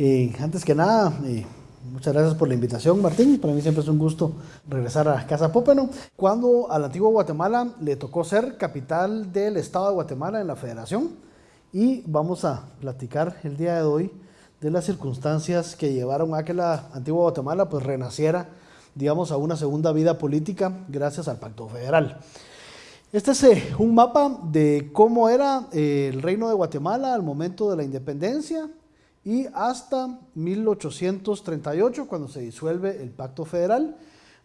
Eh, antes que nada, eh, muchas gracias por la invitación, Martín. Para mí siempre es un gusto regresar a Casa Pópeno. Cuando al antiguo Guatemala le tocó ser capital del Estado de Guatemala en la Federación, y vamos a platicar el día de hoy de las circunstancias que llevaron a que la antigua Guatemala pues renaciera, digamos, a una segunda vida política gracias al Pacto Federal. Este es eh, un mapa de cómo era eh, el reino de Guatemala al momento de la independencia y hasta 1838, cuando se disuelve el Pacto Federal.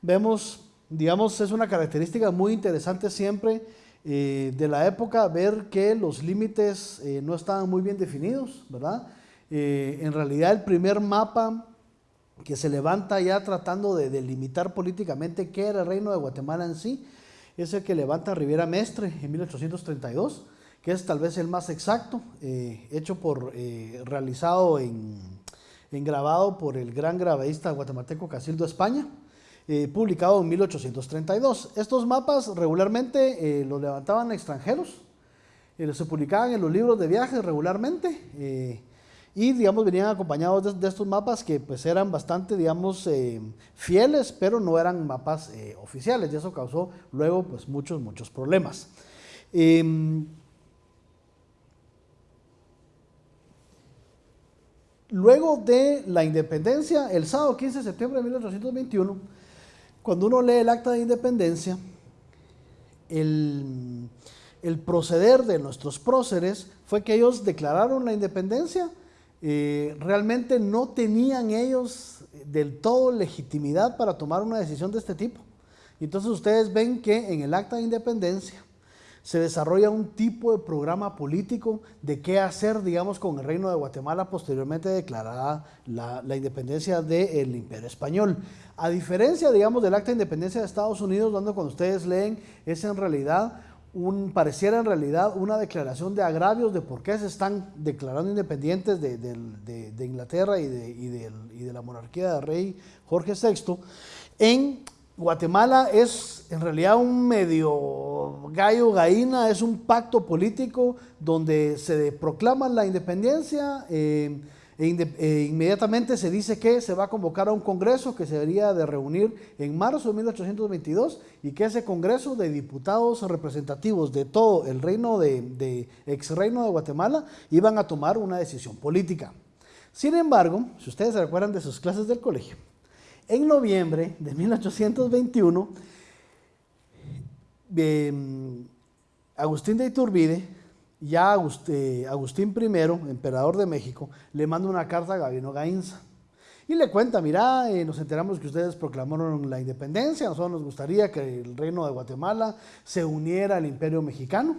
Vemos, digamos, es una característica muy interesante siempre eh, de la época ver que los límites no estaban muy bien definidos, ¿verdad? en realidad el primer mapa que se levanta ya tratando de delimitar políticamente qué era el reino de Guatemala en sí, es el que levanta Riviera Mestre en 1832, que es tal vez el más exacto, eh, hecho por, eh, realizado en, grabado por el gran grabadista guatemalteco Casildo España, eh, publicado en 1832. Estos mapas regularmente los levantaban extranjeros, se publicaban en los libros de viajes regularmente, y digamos venían acompañados de, estos mapas que pues eran bastante digamos eh, fieles pero no eran mapas eh, oficiales y eso causó luego pues muchos muchos problemas em, luego de la independencia el sábado 15 de septiembre de 1821 cuando uno lee el acta de independencia el, proceder de nuestros próceres fue que ellos declararon la independencia eh, realmente no tenían ellos del todo legitimidad para tomar una decisión de este tipo. Entonces ustedes ven que en el acta de independencia se desarrolla un tipo de programa político de qué hacer, digamos, con el reino de Guatemala posteriormente declarada la, independencia del imperio español. A diferencia, digamos, del acta de independencia de Estados Unidos, donde cuando ustedes leen es en realidad un, pareciera en realidad una declaración de agravios de por qué se están declarando independientes de, Inglaterra y, de, la monarquía del rey Jorge VI. En Guatemala es en realidad un medio gallo gallina, es un pacto político donde se proclama la independencia. Eh, e e inmediatamente se dice que se va a convocar a un congreso que se debería de reunir en marzo de 1822 y que ese congreso de diputados representativos de todo el reino de, ex reino de Guatemala iban a tomar una decisión política. Sin embargo, si ustedes se recuerdan de sus clases del colegio, en noviembre de 1821, em, Agustín de Iturbide ya Agustín I, emperador de México, le manda una carta a Gabino Gainza y le cuenta, mira, eh, nos enteramos que ustedes proclamaron la independencia, nosotros nos gustaría que el reino de Guatemala se uniera al imperio mexicano.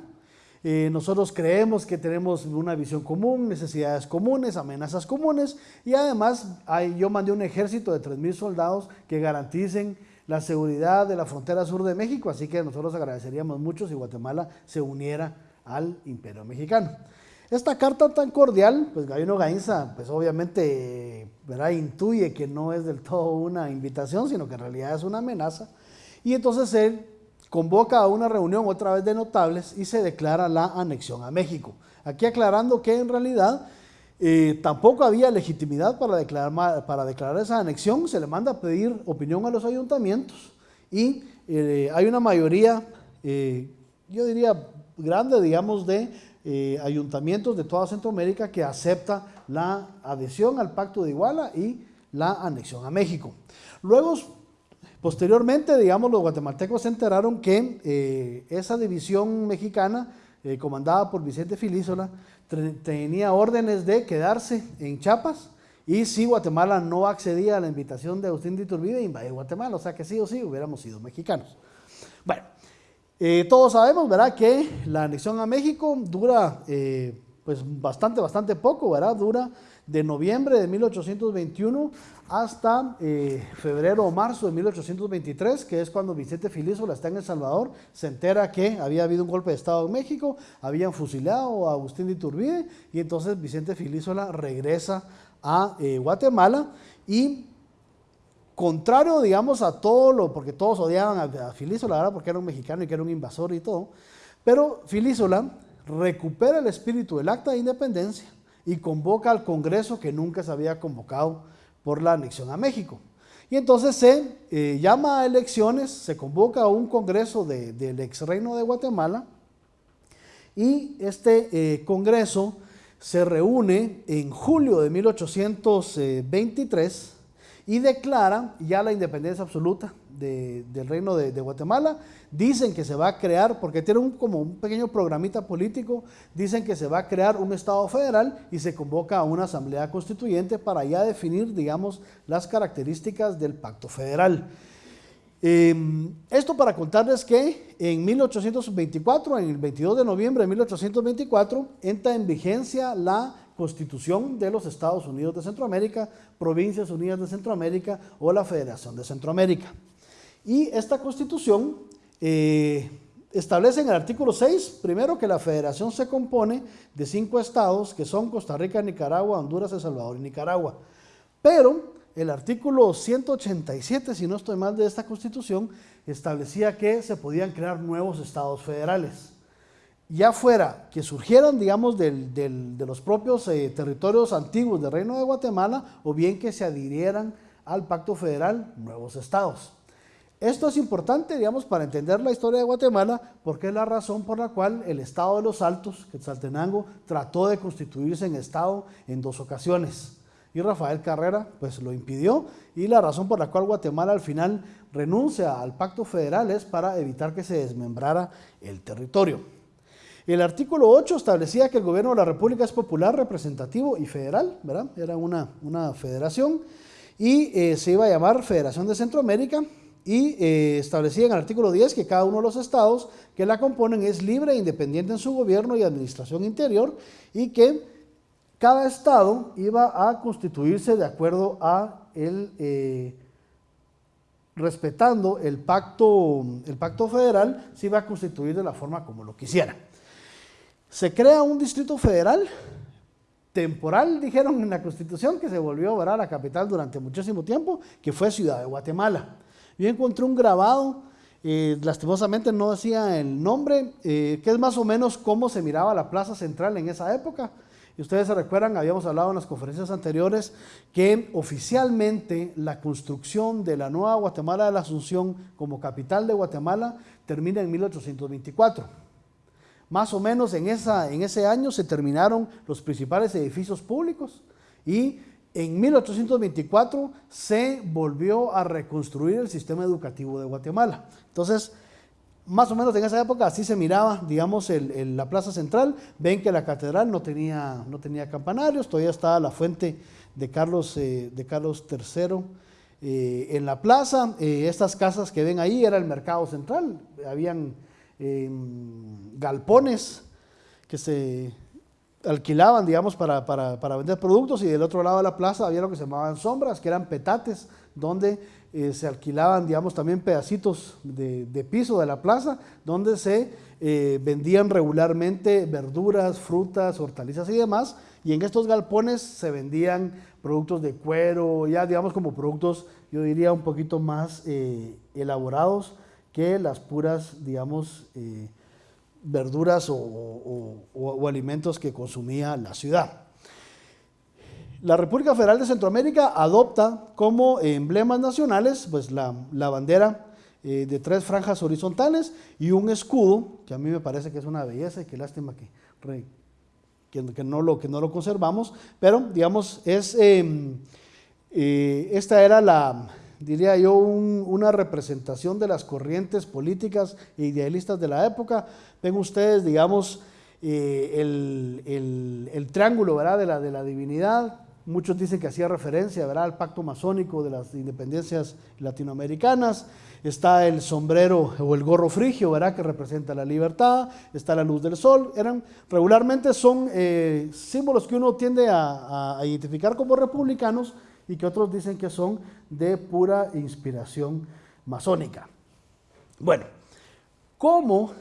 Eh, nosotros creemos que tenemos una visión común, necesidades comunes, amenazas comunes y además yo mandé un ejército de 3.000 soldados que garanticen la seguridad de la frontera sur de México, así que nosotros agradeceríamos mucho si Guatemala se uniera al imperio mexicano. Esta carta tan cordial, pues Gabino Gainza, pues obviamente, ¿verdad? intuye que no es del todo una invitación, sino que en realidad es una amenaza. Y entonces él convoca a una reunión otra vez de notables y se declara la anexión a México. Aquí aclarando que en realidad eh, tampoco había legitimidad para declarar, para declarar esa anexión, se le manda a pedir opinión a los ayuntamientos y eh, hay una mayoría, eh, yo diría grande, digamos, de ayuntamientos de toda Centroamérica que acepta la adhesión al Pacto de Iguala y la anexión a México. Luego, posteriormente, digamos, los guatemaltecos se enteraron que eh, esa división mexicana, eh, comandada por Vicente Filísola, tenía órdenes de quedarse en Chiapas y si Guatemala no accedía a la invitación de Agustín de Iturbide, invadir Guatemala, o sea que sí o sí hubiéramos sido mexicanos. Bueno, eh, todos sabemos, ¿verdad?, que la anexión a México dura pues bastante, bastante poco, ¿verdad? Dura de noviembre de 1821 hasta eh, febrero o marzo de 1823, que es cuando Vicente Filísola está en El Salvador, se entera que había habido un golpe de Estado en México, habían fusilado a Agustín de Iturbide y entonces Vicente Filísola regresa a Guatemala y contrario, digamos, a todo lo, porque todos odiaban a, Filísola, ¿verdad? porque era un mexicano y que era un invasor y todo, pero Filísola recupera el espíritu del acta de independencia, y convoca al Congreso que nunca se había convocado por la anexión a México. Y entonces se eh, llama a elecciones, se convoca a un Congreso del ex reino de Guatemala y este eh, Congreso se reúne en julio de 1823 y declara ya la independencia absoluta del reino de, Guatemala. Dicen que se va a crear, porque tiene un, como un pequeño programita político, dicen que se va a crear un Estado federal y se convoca a una asamblea constituyente para ya definir, digamos, las características del pacto federal. Em, esto para contarles que en 1824, en el 22 de noviembre de 1824, entra en vigencia la Constitución de los Estados Unidos de Centroamérica, Provincias Unidas de Centroamérica o la Federación de Centroamérica. Y esta constitución eh, establece en el artículo 6, primero que la federación se compone de cinco estados que son Costa Rica, Nicaragua, Honduras, El Salvador y Nicaragua. Pero el artículo 187, si no estoy mal, de esta constitución establecía que se podían crear nuevos estados federales. Ya fuera que surgieran, digamos, de los propios eh, territorios antiguos del Reino de Guatemala o bien que se adhirieran al pacto federal nuevos estados. Esto es importante, digamos, para entender la historia de Guatemala, porque es la razón por la cual el Estado de los Altos, Quetzaltenango, trató de constituirse en Estado en dos ocasiones. Y Rafael Carrera, pues lo impidió, y la razón por la cual Guatemala al final renuncia al pacto federal es para evitar que se desmembrara el territorio. El artículo 8 establecía que el gobierno de la República es popular, representativo y federal, ¿verdad? Era una, una federación, y eh, se iba a llamar Federación de Centroamérica, y eh, establecía en el artículo 10 que cada uno de los estados que la componen es libre e independiente en su gobierno y administración interior y que cada estado iba a constituirse de acuerdo a el, eh, respetando el pacto, el pacto federal, se iba a constituir de la forma como lo quisiera. Se crea un distrito federal temporal, dijeron en la constitución, que se volvió a la capital durante muchísimo tiempo, que fue Ciudad de Guatemala. Yo encontré un grabado, eh, lastimosamente no decía el nombre, eh, que es más o menos cómo se miraba la plaza central en esa época. Y ustedes se recuerdan, habíamos hablado en las conferencias anteriores, que oficialmente la construcción de la nueva Guatemala de la Asunción como capital de Guatemala termina en 1824. Más o menos en, esa, en ese año se terminaron los principales edificios públicos y en 1824 se volvió a reconstruir el sistema educativo de Guatemala. Entonces, más o menos en esa época así se miraba, digamos, la plaza central. Ven que la catedral no tenía, no tenía campanarios, todavía estaba la fuente de Carlos, eh, de Carlos III eh, en la plaza. Eh, estas casas que ven ahí era el mercado central, habían galpones que se alquilaban, digamos, para, para, vender productos y del otro lado de la plaza había lo que se llamaban sombras, que eran petates, donde eh, se alquilaban, digamos, también pedacitos de, piso de la plaza, donde se eh, vendían regularmente verduras, frutas, hortalizas y demás, y en estos galpones se vendían productos de cuero, ya digamos como productos, yo diría, un poquito más eh, elaborados que las puras, digamos, verduras o, alimentos que consumía la ciudad. La República Federal de Centroamérica adopta como emblemas nacionales pues la, bandera eh, de tres franjas horizontales y un escudo, que a mí me parece que es una belleza y qué lástima que, que, no, lo, que no lo conservamos, pero digamos, es, em, eh, esta era la, diría yo, una representación de las corrientes políticas e idealistas de la época. Ven ustedes, digamos, eh, el, triángulo ¿verdad? De, la, de la divinidad. Muchos dicen que hacía referencia ¿verdad? al pacto masónico de las independencias latinoamericanas. Está el sombrero o el gorro frigio, ¿verdad? que representa la libertad. Está la luz del sol. Eran, regularmente son eh, símbolos que uno tiende a identificar como republicanos, y que otros dicen que son de pura inspiración masónica. Bueno, como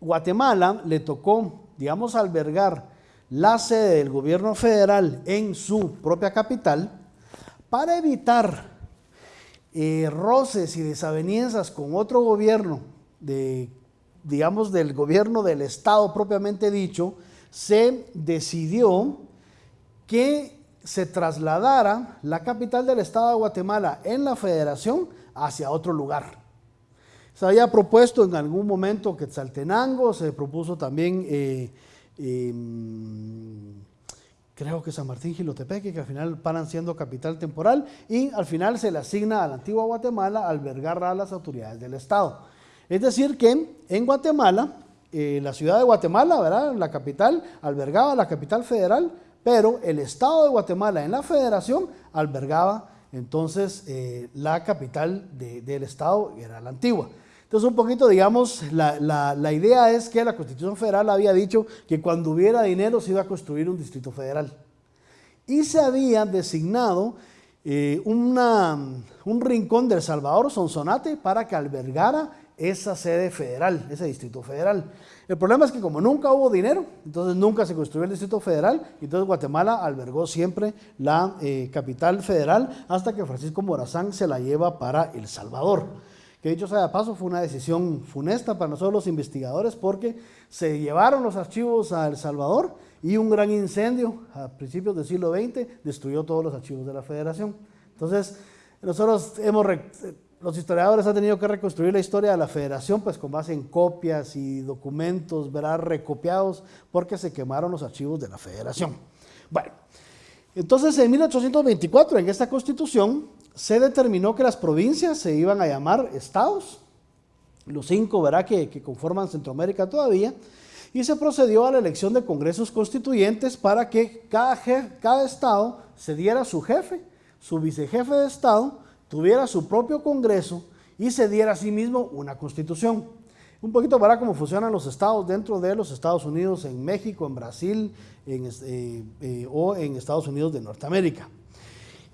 Guatemala le tocó, digamos, albergar la sede del gobierno federal en su propia capital, para evitar eh, roces y desavenencias con otro gobierno, de, digamos, del gobierno del Estado propiamente dicho, se decidió que se trasladara la capital del estado de Guatemala en la federación hacia otro lugar. Se había propuesto en algún momento Quetzaltenango, se propuso también, eh, em, creo que San Martín Gilotepeque, que al final paran siendo capital temporal, y al final se le asigna a la antigua Guatemala albergar a las autoridades del Estado. Es decir, que en Guatemala, eh, la ciudad de Guatemala, ¿verdad? la capital, albergaba la capital federal, pero el Estado de Guatemala en la federación albergaba entonces eh, la capital del Estado, era la antigua. Entonces, un poquito, digamos, la, idea es que la Constitución Federal había dicho que cuando hubiera dinero se iba a construir un distrito federal. Y se había designado eh, un rincón del Salvador, Sonsonate, para que albergara esa sede federal, ese distrito federal. El problema es que como nunca hubo dinero, entonces nunca se construyó el distrito federal, entonces Guatemala albergó siempre la eh, capital federal hasta que Francisco Morazán se la lleva para El Salvador que dicho sea de paso fue una decisión funesta para nosotros los investigadores porque se llevaron los archivos a El Salvador y un gran incendio a principios del siglo XX destruyó todos los archivos de la federación. Entonces, nosotros hemos, los historiadores han tenido que reconstruir la historia de la federación pues con base en copias y documentos, verá, recopiados porque se quemaron los archivos de la federación. Bueno, entonces en 1824 en esta constitución se determinó que las provincias se iban a llamar estados, los cinco, verá, que, conforman Centroamérica todavía, y se procedió a la elección de congresos constituyentes para que cada, cada estado se diera su jefe, su vicejefe de estado, tuviera su propio congreso y se diera a sí mismo una constitución. Un poquito para cómo funcionan los estados dentro de los Estados Unidos, en México, en Brasil eh, eh, o en Estados Unidos de Norteamérica.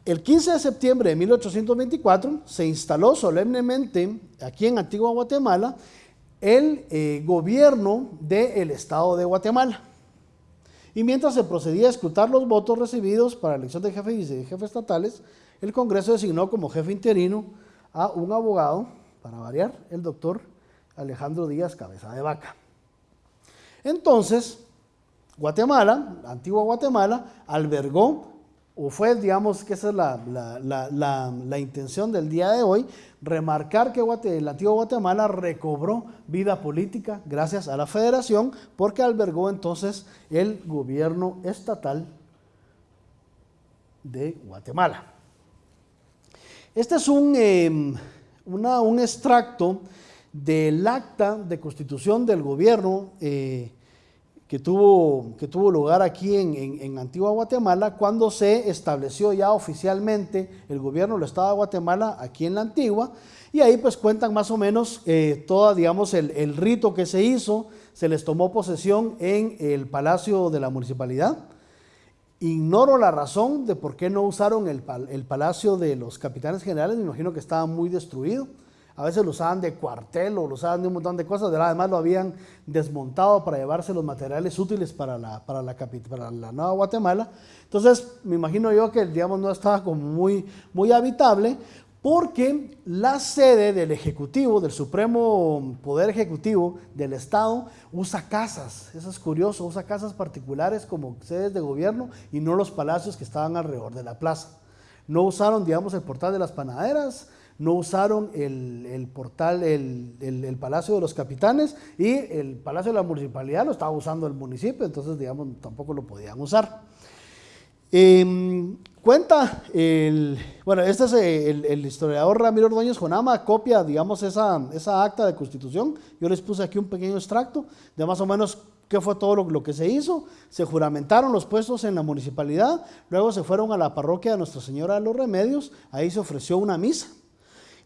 El 15 de septiembre de 1824 se instaló solemnemente aquí en Antigua Guatemala el eh, gobierno del Estado de Guatemala. Y mientras se procedía a escrutar los votos recibidos para la elección de jefe y de jefe estatales, el Congreso designó como jefe interino a un abogado, para variar, el doctor Alejandro Díaz Cabeza de Vaca. Entonces, Guatemala, Antigua Guatemala, albergó o fue, digamos, que esa es la, intención del día de hoy, remarcar que el antiguo Guatemala recobró vida política gracias a la federación, porque albergó entonces el gobierno estatal de Guatemala. Este es un, em, un extracto del acta de constitución del gobierno eh, que tuvo, que tuvo lugar aquí en, Antigua Guatemala cuando se estableció ya oficialmente el gobierno del Estado de Guatemala aquí en la Antigua. Y ahí pues cuentan más o menos eh, todo, digamos, el, rito que se hizo. Se les tomó posesión en el Palacio de la Municipalidad. Ignoro la razón de por qué no usaron el, el Palacio de los Capitanes Generales. Me imagino que estaba muy destruido a veces lo usaban de cuartel o lo usaban de un montón de cosas, además lo habían desmontado para llevarse los materiales útiles para la, para para la Nueva Guatemala. Entonces, me imagino yo que, no estaba como muy habitable, porque la sede del Ejecutivo, del Supremo Poder Ejecutivo del Estado, usa casas, eso es curioso, usa casas particulares como sedes de gobierno y no los palacios que estaban alrededor de la plaza. No usaron, digamos, el portal de las panaderas, no usaron el, portal, el, Palacio de los Capitanes y el Palacio de la Municipalidad lo estaba usando el municipio, entonces digamos tampoco lo podían usar. Em, cuenta, el, bueno, este es el, historiador Ramiro Ordóñez Jonama, copia, digamos, esa, esa acta de constitución. Yo les puse aquí un pequeño extracto de más o menos qué fue todo lo, lo, que se hizo. Se juramentaron los puestos en la municipalidad, luego se fueron a la parroquia de Nuestra Señora de los Remedios, ahí se ofreció una misa.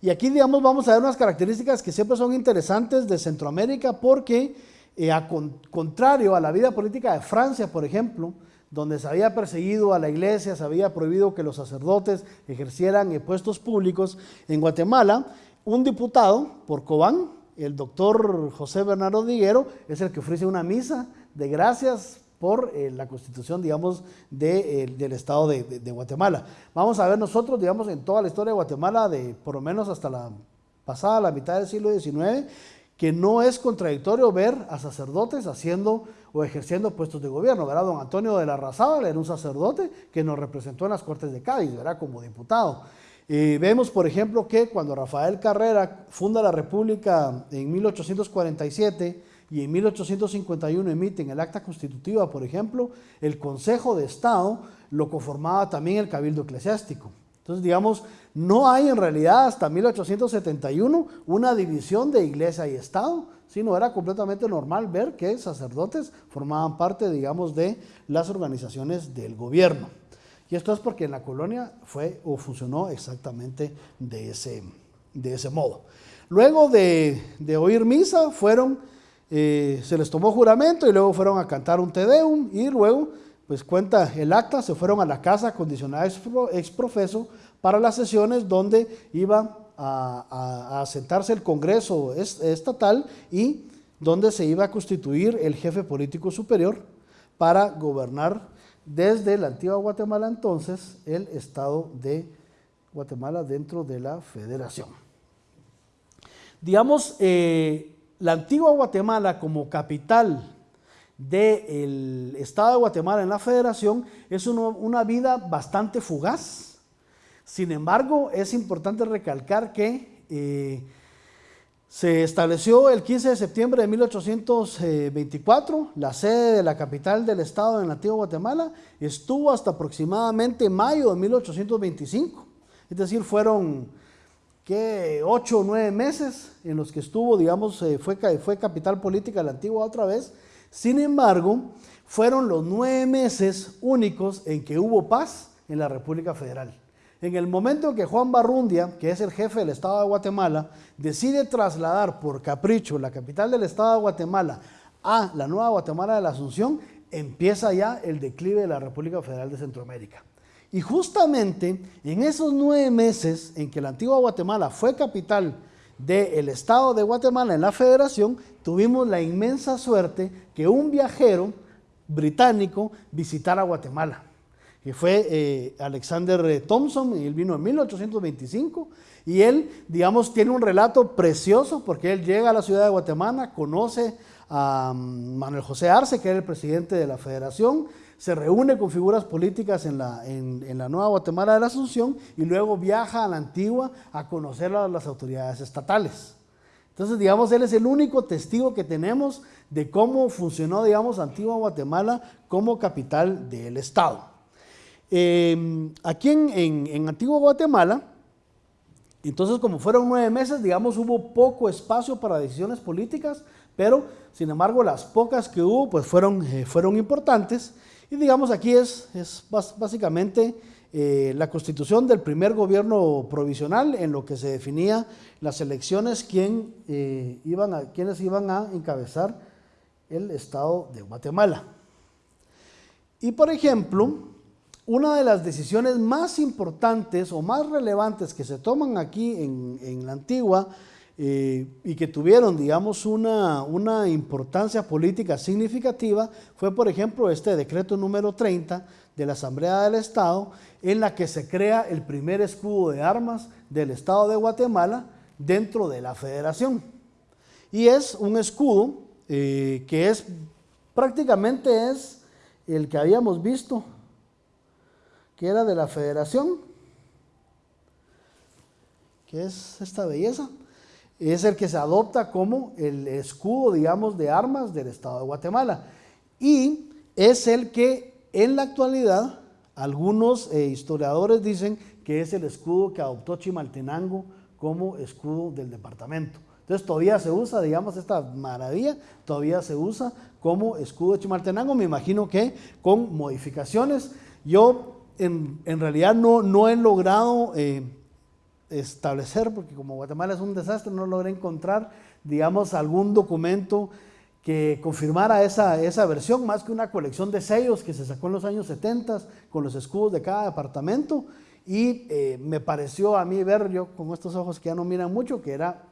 Y aquí, digamos, vamos a ver unas características que siempre son interesantes de Centroamérica porque, eh, a contrario a la vida política de Francia, por ejemplo, donde se había perseguido a la iglesia, se había prohibido que los sacerdotes ejercieran puestos públicos, en Guatemala, un diputado por Cobán, el doctor José Bernardo Diguero, es el que ofrece una misa de gracias por eh, la constitución, digamos, eh, del Estado de, Guatemala. Vamos a ver nosotros, digamos, en toda la historia de Guatemala, de por lo menos hasta la pasada, la mitad del siglo XIX, que no es contradictorio ver a sacerdotes haciendo o ejerciendo puestos de gobierno. ¿verdad? Don Antonio de la Razábal era un sacerdote que nos representó en las Cortes de Cádiz, ¿verdad? como diputado. Eh, vemos, por ejemplo, que cuando Rafael Carrera funda la República en 1847 y en 1851 emiten el acta constitutiva, por ejemplo, el Consejo de Estado lo conformaba también el Cabildo Eclesiástico. Entonces, digamos, no hay en realidad hasta 1871 una división de iglesia y Estado, sino era completamente normal ver que sacerdotes formaban parte, digamos, de las organizaciones del gobierno. Y esto es porque en la colonia fue o funcionó exactamente de ese, de ese modo. Luego de, oír misa, fueron, eh, se les tomó juramento y luego fueron a cantar un Te Deum y luego, pues cuenta el acta, se fueron a la casa condicionada ex profeso para las sesiones donde iba a, sentarse el Congreso estatal y donde se iba a constituir el jefe político superior para gobernar desde la antigua Guatemala entonces el estado de Guatemala dentro de la federación. Digamos, eh, la antigua Guatemala como capital del estado de Guatemala en la federación es una vida bastante fugaz sin embargo, es importante recalcar que eh, se estableció el 15 de septiembre de 1824, la sede de la capital del estado la antigua Guatemala, estuvo hasta aproximadamente mayo de 1825. Es decir, fueron que ocho o nueve meses en los que estuvo, digamos, eh, fue, fue capital política de la antigua otra vez. Sin embargo, fueron los nueve meses únicos en que hubo paz en la República Federal. En el momento en que Juan Barrundia, que es el jefe del Estado de Guatemala, decide trasladar por capricho la capital del Estado de Guatemala a la nueva Guatemala de la Asunción, empieza ya el declive de la República Federal de Centroamérica. Y justamente en esos nueve meses en que la antigua Guatemala fue capital del Estado de Guatemala en la Federación, tuvimos la inmensa suerte que un viajero británico visitara Guatemala que fue eh, Alexander eh, Thompson, y él vino en 1825, y él, digamos, tiene un relato precioso porque él llega a la ciudad de Guatemala, conoce a mm, Manuel José Arce, que era el presidente de la federación, se reúne con figuras políticas en la, en, la Nueva Guatemala de la Asunción y luego viaja a la Antigua a conocer a las autoridades estatales. Entonces, digamos, él es el único testigo que tenemos de cómo funcionó, digamos, Antigua Guatemala como capital del Estado. Em, aquí en, en, Antigua Guatemala, entonces como fueron nueve meses, digamos, hubo poco espacio para decisiones políticas, pero sin embargo las pocas que hubo pues fueron, eh, fueron importantes. Y digamos aquí es, es básicamente eh, la constitución del primer gobierno provisional en lo que se definía las elecciones, quién, eh, iban a, quiénes iban a encabezar el Estado de Guatemala. Y por ejemplo, una de las decisiones más importantes o más relevantes que se toman aquí en, la antigua eh, y que tuvieron, digamos, una, una, importancia política significativa fue, por ejemplo, este decreto número 30 de la Asamblea del Estado, en la que se crea el primer escudo de armas del Estado de Guatemala dentro de la federación. Y es un escudo eh, que es prácticamente es el que habíamos visto que era de la federación, que es esta belleza, es el que se adopta como el escudo, digamos, de armas del Estado de Guatemala. Y es el que en la actualidad algunos eh, historiadores dicen que es el escudo que adoptó Chimaltenango como escudo del departamento. Entonces todavía se usa, digamos, esta maravilla, todavía se usa como escudo de Chimaltenango, me imagino que con modificaciones. Yo en, realidad no, no he logrado eh, establecer, porque como Guatemala es un desastre, no logré encontrar, digamos, algún documento que confirmara esa, esa versión, más que una colección de sellos que se sacó en los años 70 con los escudos de cada departamento. Y eh, me pareció a mí ver, yo con estos ojos que ya no miran mucho, que era,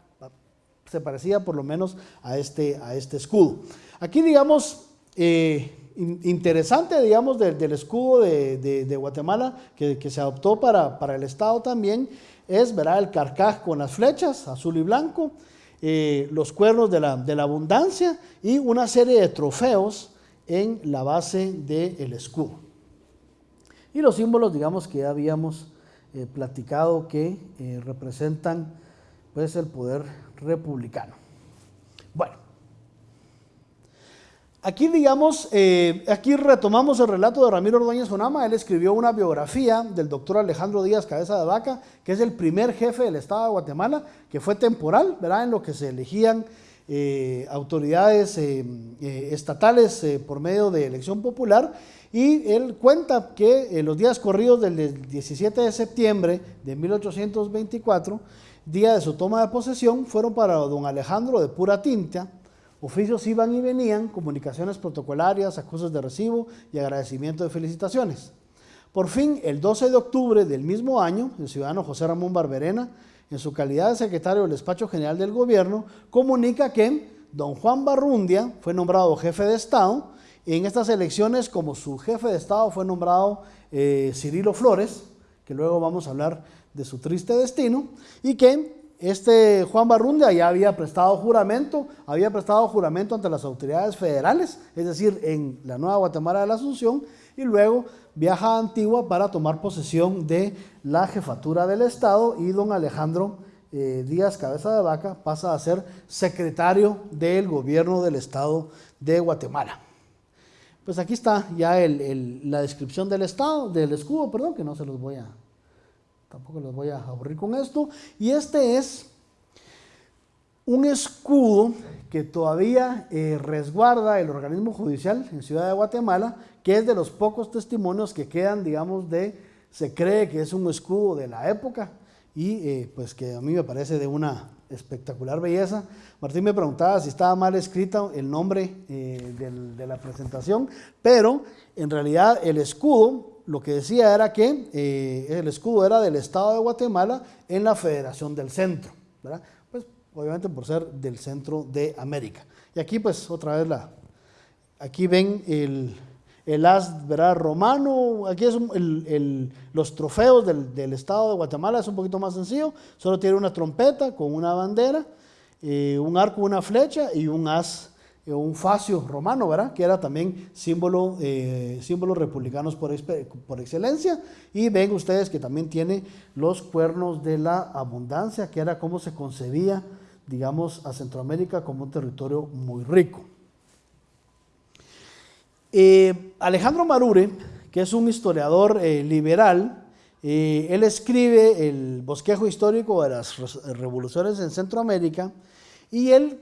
se parecía por lo menos a este, a este escudo. Aquí, digamos, eh, interesante, digamos, del, escudo de, Guatemala que, se adoptó para, para, el Estado también es, verá, el carcaj con las flechas, azul y blanco. eh, los cuernos de la, de la, abundancia y una serie de trofeos en la base del escudo. Y los símbolos, digamos, que ya habíamos eh, platicado que eh, representan pues, el poder republicano. Bueno, Aquí, digamos, eh, aquí retomamos el relato de Ramiro Ordóñez Jonama. Él escribió una biografía del doctor Alejandro Díaz Cabeza de Vaca, que es el primer jefe del Estado de Guatemala, que fue temporal, ¿verdad? En lo que se elegían eh, autoridades eh, estatales por medio de elección popular. Y él cuenta que los días corridos del 17 de septiembre de 1824, día de su toma de posesión, fueron para don Alejandro de pura tinta Oficios iban y venían, comunicaciones protocolarias, acusos de recibo y agradecimiento de felicitaciones. Por fin, el 12 de octubre del mismo año, el ciudadano José Ramón Barberena, en su calidad de secretario del Despacho General del Gobierno, comunica que don Juan Barrundia fue nombrado jefe de Estado. Y en estas elecciones, como su jefe de Estado fue nombrado eh, Cirilo Flores, que luego vamos a hablar de su triste destino, y que este Juan Barrundia ya había prestado juramento, había prestado juramento ante las autoridades federales, es decir, en la Nueva Guatemala de la Asunción, y luego viaja a Antigua para tomar posesión de la jefatura del Estado y don Alejandro eh, Díaz Cabeza de Vaca pasa a ser secretario del gobierno del Estado de Guatemala. Pues aquí está ya la descripción del Estado, del escudo, perdón, que no se los voy a Tampoco les voy a aburrir con esto. Y este es un escudo que todavía eh, resguarda el organismo judicial en Ciudad de Guatemala, que es de los pocos testimonios que quedan, digamos, de, se cree que es un escudo de la época y eh, pues que a mí me parece de una espectacular belleza. Martín me preguntaba si estaba mal escrito el nombre eh, de la presentación, pero en realidad el escudo lo que decía era que eh, el escudo era del Estado de Guatemala en la Federación del Centro. Pues obviamente por ser del centro de América. Y aquí pues otra vez la, aquí ven el, el as ¿verdad? romano, aquí es los trofeos del, Estado de Guatemala, es un poquito más sencillo, solo tiene una trompeta con una bandera, eh, un arco, una flecha y un as un facio romano, ¿verdad? Que era también símbolo, eh, republicanos por, por, excelencia. Y ven ustedes que también tiene los cuernos de la abundancia, que era cómo se concebía, digamos, a Centroamérica como un territorio muy rico. Eh, Alejandro Marure, que es un historiador liberal, él escribe el bosquejo histórico de las revoluciones en Centroamérica y él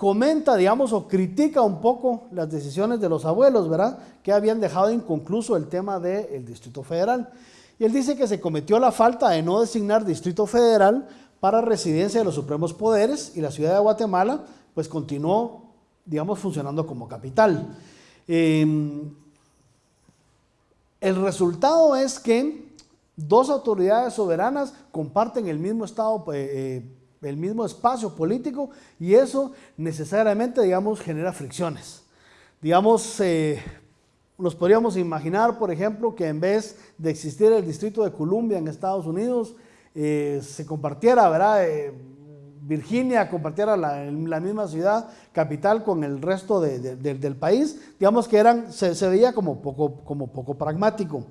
comenta, digamos, o critica un poco las decisiones de los abuelos, ¿verdad? Que habían dejado inconcluso el tema del Distrito Federal. Y él dice que se cometió la falta de no designar Distrito Federal para residencia de los supremos poderes y la ciudad de Guatemala, pues continuó, digamos, funcionando como capital. Em, el resultado es que dos autoridades soberanas comparten el mismo estado eh, el mismo espacio político y eso necesariamente, digamos, genera fricciones. Digamos, eh, nos podríamos imaginar, por ejemplo, que en vez de existir el Distrito de Columbia en Estados Unidos, eh, se compartiera, ¿verdad? Eh, Virginia compartiera la, misma ciudad capital con el resto del país, digamos que eran, se, se veía como poco, como poco pragmático.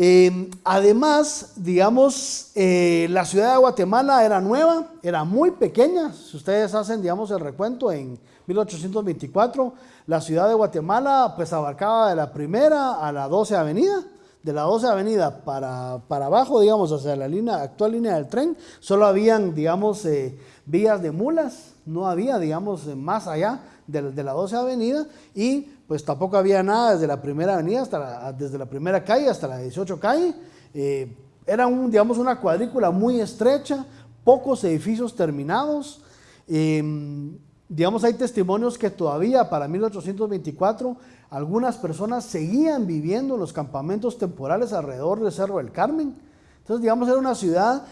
Em, además, digamos, eh, la ciudad de Guatemala era nueva, era muy pequeña. Si ustedes hacen, digamos, el recuento en 1824, la ciudad de Guatemala pues abarcaba de la primera a la 12 avenida. De la 12 avenida para, para abajo, digamos, hacia la línea, actual línea del tren, solo habían, digamos, eh, vías de mulas, no había, digamos, más allá de, de la 12 avenida y pues tampoco había nada desde la primera avenida hasta la, desde la primera calle hasta la 18 calle. Eh, era un, digamos, una cuadrícula muy estrecha, pocos edificios terminados. Em, digamos, hay testimonios que todavía para 1824 algunas personas seguían viviendo en los campamentos temporales alrededor del Cerro del Carmen. Entonces, digamos, era una ciudad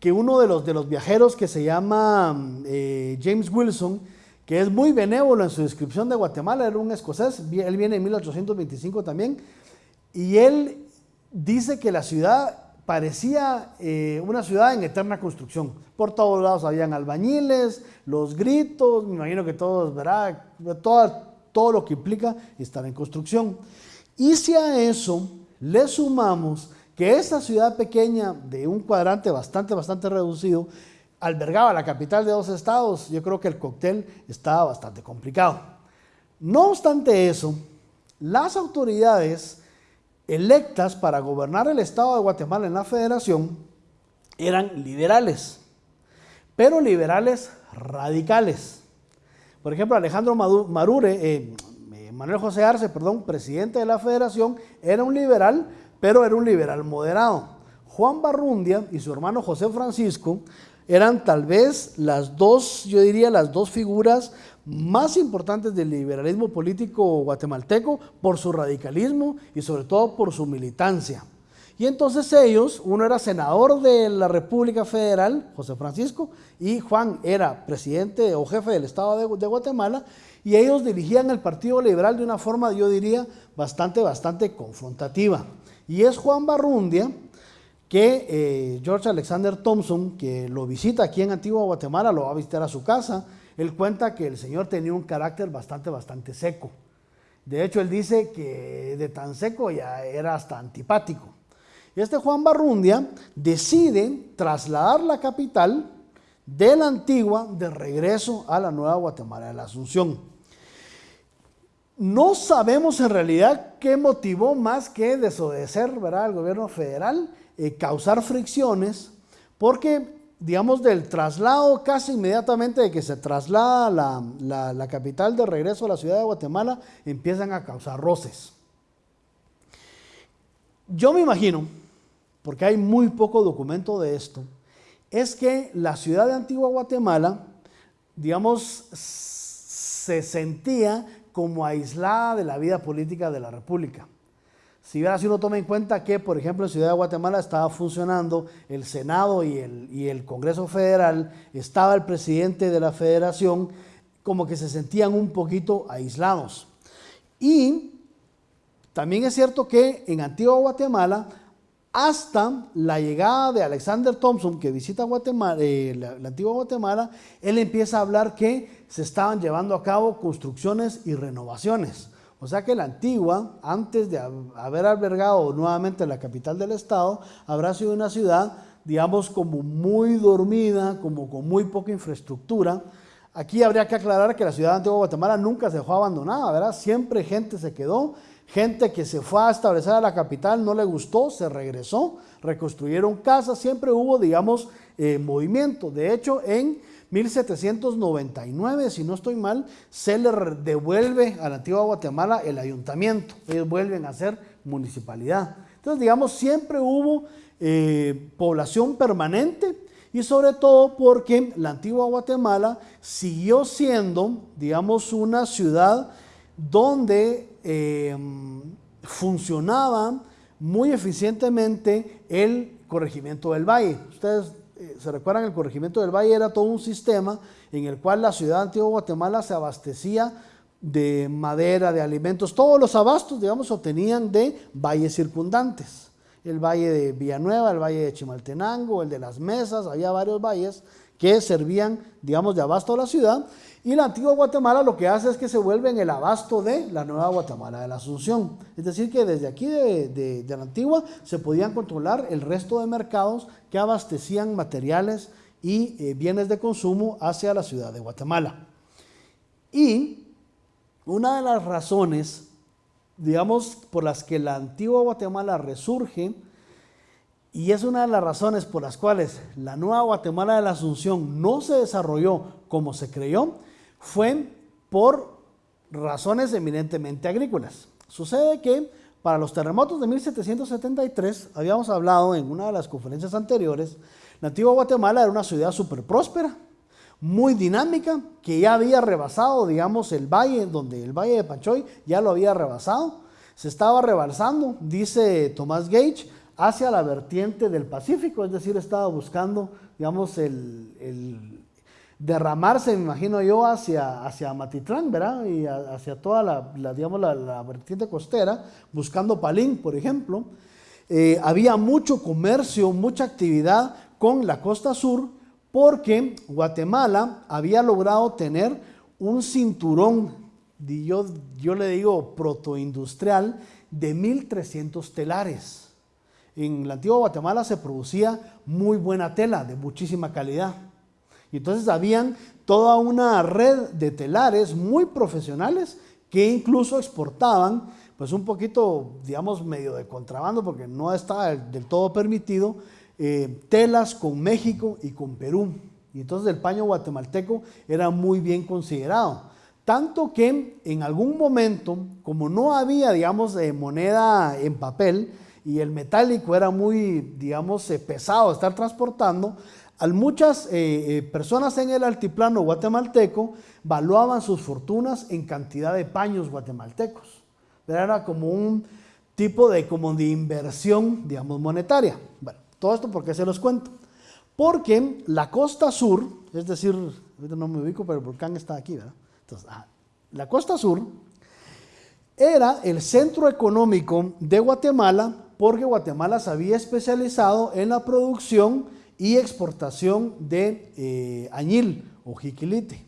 que uno de los, de los viajeros que se llama eh, James Wilson, que es muy benévolo en su descripción de Guatemala, era un escocés, él viene en 1825 también, y él dice que la ciudad parecía eh, una ciudad en eterna construcción. Por todos lados habían albañiles, los gritos, me imagino que todos, ¿verdad? Todo, todo lo que implica estar en construcción. Y si a eso le sumamos que esa ciudad pequeña de un cuadrante bastante, bastante reducido, albergaba la capital de dos estados, yo creo que el cóctel estaba bastante complicado. No obstante eso, las autoridades electas para gobernar el estado de Guatemala en la federación eran liberales, pero liberales radicales. Por ejemplo, Alejandro Marure, eh, eh, Manuel José Arce, perdón, presidente de la federación, era un liberal, pero era un liberal moderado. Juan Barrundia y su hermano José Francisco eran tal vez las dos, yo diría, las dos figuras más importantes del liberalismo político guatemalteco por su radicalismo y sobre todo por su militancia. Y entonces ellos, uno era senador de la República Federal, José Francisco, y Juan era presidente o jefe del Estado de, Guatemala, y ellos dirigían el Partido Liberal de una forma, yo diría, bastante, bastante confrontativa. Y es Juan Barrundia, que eh, George Alexander Thompson, que lo visita aquí en Antigua Guatemala, lo va a visitar a su casa, él cuenta que el señor tenía un carácter bastante, bastante seco. De hecho, él dice que de tan seco ya era hasta antipático. Este Juan Barrundia decide trasladar la capital de la antigua de regreso a la nueva Guatemala de la Asunción. No sabemos en realidad qué motivó más que desobedecer al gobierno federal eh, causar fricciones, porque, digamos, del traslado casi inmediatamente de que se traslada la, la capital de regreso a la ciudad de Guatemala, empiezan a causar roces. Yo me imagino, porque hay muy poco documento de esto, es que la ciudad de Antigua Guatemala, digamos, se sentía como aislada de la vida política de la República. Si si uno toma en cuenta que, por ejemplo, en Ciudad de Guatemala estaba funcionando el Senado y el, y el Congreso Federal, estaba el presidente de la federación, como que se sentían un poquito aislados. Y también es cierto que en Antigua Guatemala, hasta la llegada de Alexander Thompson, que visita Guatemala, eh, la, antigua Guatemala, él empieza a hablar que se estaban llevando a cabo construcciones y renovaciones. O sea que la antigua, antes de haber albergado nuevamente la capital del estado, habrá sido una ciudad, digamos, como muy dormida, como con muy poca infraestructura. Aquí habría que aclarar que la ciudad de Antigua Guatemala nunca se dejó abandonada, ¿verdad? Siempre gente se quedó, gente que se fue a establecer a la capital, no le gustó, se regresó, reconstruyeron casas, siempre hubo, digamos, eh, movimiento. De hecho, en 1799, si no estoy mal, se le devuelve a la antigua Guatemala el ayuntamiento. Ellos vuelven a ser municipalidad. Entonces, digamos, siempre hubo eh, población permanente y sobre todo porque la antigua Guatemala siguió siendo, digamos, una ciudad donde eh, funcionaba muy eficientemente el corregimiento del valle. Ustedes eh, se recuerdan, el corregimiento del Valle era todo un sistema en el cual la ciudad de Antigua Guatemala se abastecía de madera, de alimentos, todos los abastos, digamos, se obtenían de valles circundantes. El valle de Villanueva, el valle de Chimaltenango, el de las Mesas, había varios valles que servían, digamos, de abasto a la ciudad. Y la antigua Guatemala lo que hace es que se vuelve en el abasto de la nueva Guatemala de la Asunción. Es decir, que desde aquí de, la antigua se podían controlar el resto de mercados que abastecían materiales y eh, bienes de consumo hacia la ciudad de Guatemala. Y una de las razones, digamos, por las que la antigua Guatemala resurge, y es una de las razones por las cuales la nueva Guatemala de la Asunción no se desarrolló como se creyó, fue por razones eminentemente agrícolas. Sucede que para los terremotos de 1773, habíamos hablado en una de las conferencias anteriores, antigua Guatemala era una ciudad súper próspera, muy dinámica, que ya había rebasado, digamos, el valle, donde el valle de Pachoy ya lo había rebasado, se estaba rebalsando, dice Tomás Gage, hacia la vertiente del Pacífico, es decir, estaba buscando, digamos, el, derramarse, me imagino yo, hacia, hacia Matitlán, ¿verdad? Y hacia toda la, digamos, la, vertiente costera, buscando Palín, por ejemplo. eh, había mucho comercio, mucha actividad con la costa sur, porque Guatemala había logrado tener un cinturón, yo, yo le digo protoindustrial, de 1.300 telares. En la antigua Guatemala se producía muy buena tela, de muchísima calidad. Y entonces habían toda una red de telares muy profesionales que incluso exportaban, pues un poquito, digamos, medio de contrabando, porque no estaba del todo permitido, eh, telas con México y con Perú. Y entonces el paño guatemalteco era muy bien considerado. Tanto que en algún momento, como no había, digamos, moneda en papel y el metálico era muy, digamos, eh, pesado de estar transportando, al muchas eh, eh, personas en el altiplano guatemalteco valuaban sus fortunas en cantidad de paños guatemaltecos. Era como un tipo de, como de inversión, digamos, monetaria. Bueno, todo esto porque se los cuento. Porque la costa sur, es decir, ahorita no me ubico, pero el volcán está aquí, ¿verdad? Entonces, la costa sur era el centro económico de Guatemala porque Guatemala se había especializado en la producción y exportación de eh, añil o jiquilite,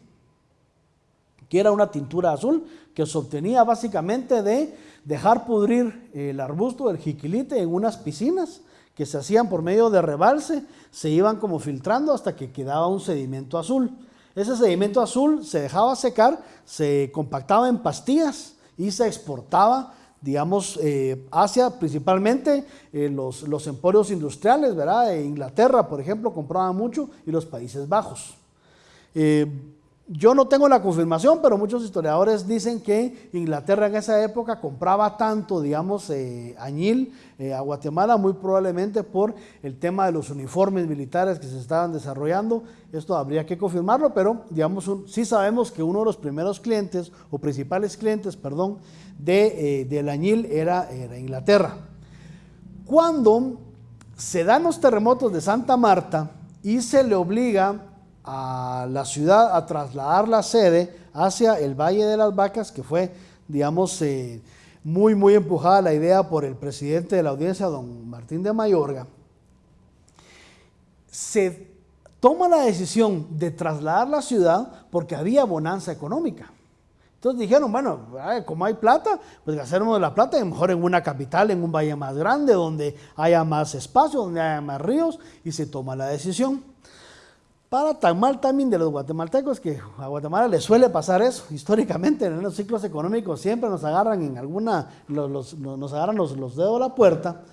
que era una tintura azul que se obtenía básicamente de dejar pudrir el arbusto del jiquilite en unas piscinas que se hacían por medio de rebalse, se iban como filtrando hasta que quedaba un sedimento azul. Ese sedimento azul se dejaba secar, se compactaba en pastillas y se exportaba digamos, eh, Asia, principalmente eh, los, los, emporios industriales, ¿verdad? Inglaterra, por ejemplo, compraba mucho y los Países Bajos. Eh, yo no tengo la confirmación, pero muchos historiadores dicen que Inglaterra en esa época compraba tanto, digamos, eh, añil eh, a Guatemala, muy probablemente por el tema de los uniformes militares que se estaban desarrollando. Esto habría que confirmarlo, pero digamos, sí sabemos que uno de los primeros clientes, o principales clientes, perdón, de, eh, del añil era, era Inglaterra. Cuando se dan los terremotos de Santa Marta y se le obliga a la ciudad a trasladar la sede hacia el Valle de las Vacas, que fue, digamos, eh, muy, muy empujada la idea por el presidente de la audiencia, don Martín de Mayorga, se toma la decisión de trasladar la ciudad porque había bonanza económica. Entonces dijeron, bueno, como hay plata, pues hacemos la plata mejor en una capital, en un valle más grande, donde haya más espacio, donde haya más ríos, y se toma la decisión. Para tan mal también de los guatemaltecos que a Guatemala le suele pasar eso. Históricamente en los ciclos económicos siempre nos agarran en alguna, nos agarran los, los dedos a la puerta.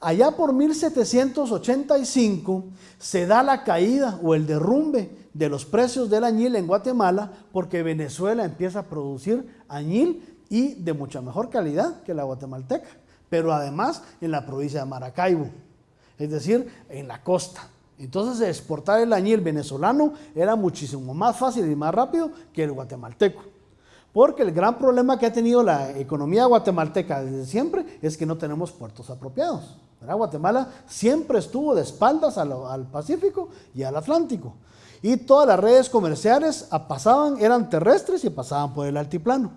Allá por 1785 se da la caída o el derrumbe de los precios del añil en Guatemala porque Venezuela empieza a producir añil y de mucha mejor calidad que la guatemalteca, pero además en la provincia de Maracaibo, es decir, en la costa. Entonces exportar el añil venezolano era muchísimo más fácil y más rápido que el guatemalteco. Porque el gran problema que ha tenido la economía guatemalteca desde siempre es que no tenemos puertos apropiados. Guatemala siempre estuvo de espaldas al, Pacífico y al Atlántico. Y todas las redes comerciales pasaban, eran terrestres y pasaban por el altiplano.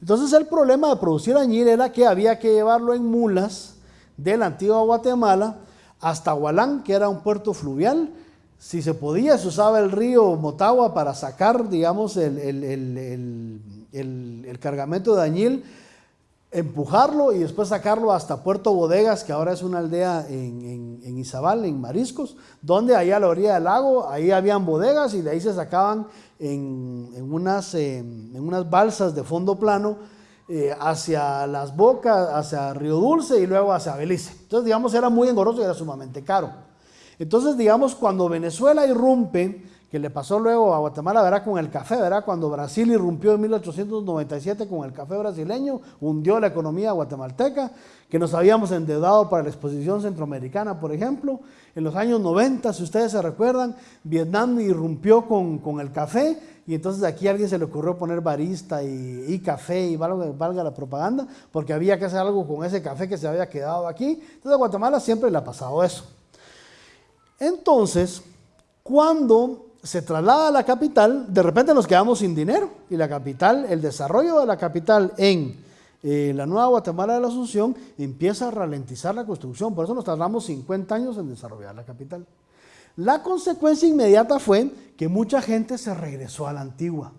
Entonces el problema de producir añil era que había que llevarlo en mulas de la antigua Guatemala hasta Hualán, que era un puerto fluvial. Si se podía, se usaba el río Motagua para sacar, digamos, el, el, cargamento de añil, empujarlo y después sacarlo hasta Puerto Bodegas, que ahora es una aldea en, en, Izabal, en Mariscos, donde allá a la orilla del lago, ahí habían bodegas y de ahí se sacaban en, unas, en unas balsas de fondo plano eh, hacia Las Bocas, hacia Río Dulce y luego hacia Belice. Entonces, digamos, era muy engorroso y era sumamente caro. Entonces, digamos, cuando Venezuela irrumpe, que le pasó luego a Guatemala, verá, con el café, verá, cuando Brasil irrumpió en 1897 con el café brasileño, hundió la economía guatemalteca, que nos habíamos endeudado para la exposición centroamericana, por ejemplo. En los años 90, si ustedes se recuerdan, Vietnam irrumpió con, con el café y entonces aquí a alguien se le ocurrió poner barista y, café y valga, la propaganda, porque había que hacer algo con ese café que se había quedado aquí. Entonces a Guatemala siempre le ha pasado eso. Entonces, cuando se traslada a la capital, de repente nos quedamos sin dinero y la capital, el desarrollo de la capital en eh, la nueva Guatemala de la Asunción empieza a ralentizar la construcción. Por eso nos tardamos 50 años en desarrollar la capital. La consecuencia inmediata fue que mucha gente se regresó a la antigua.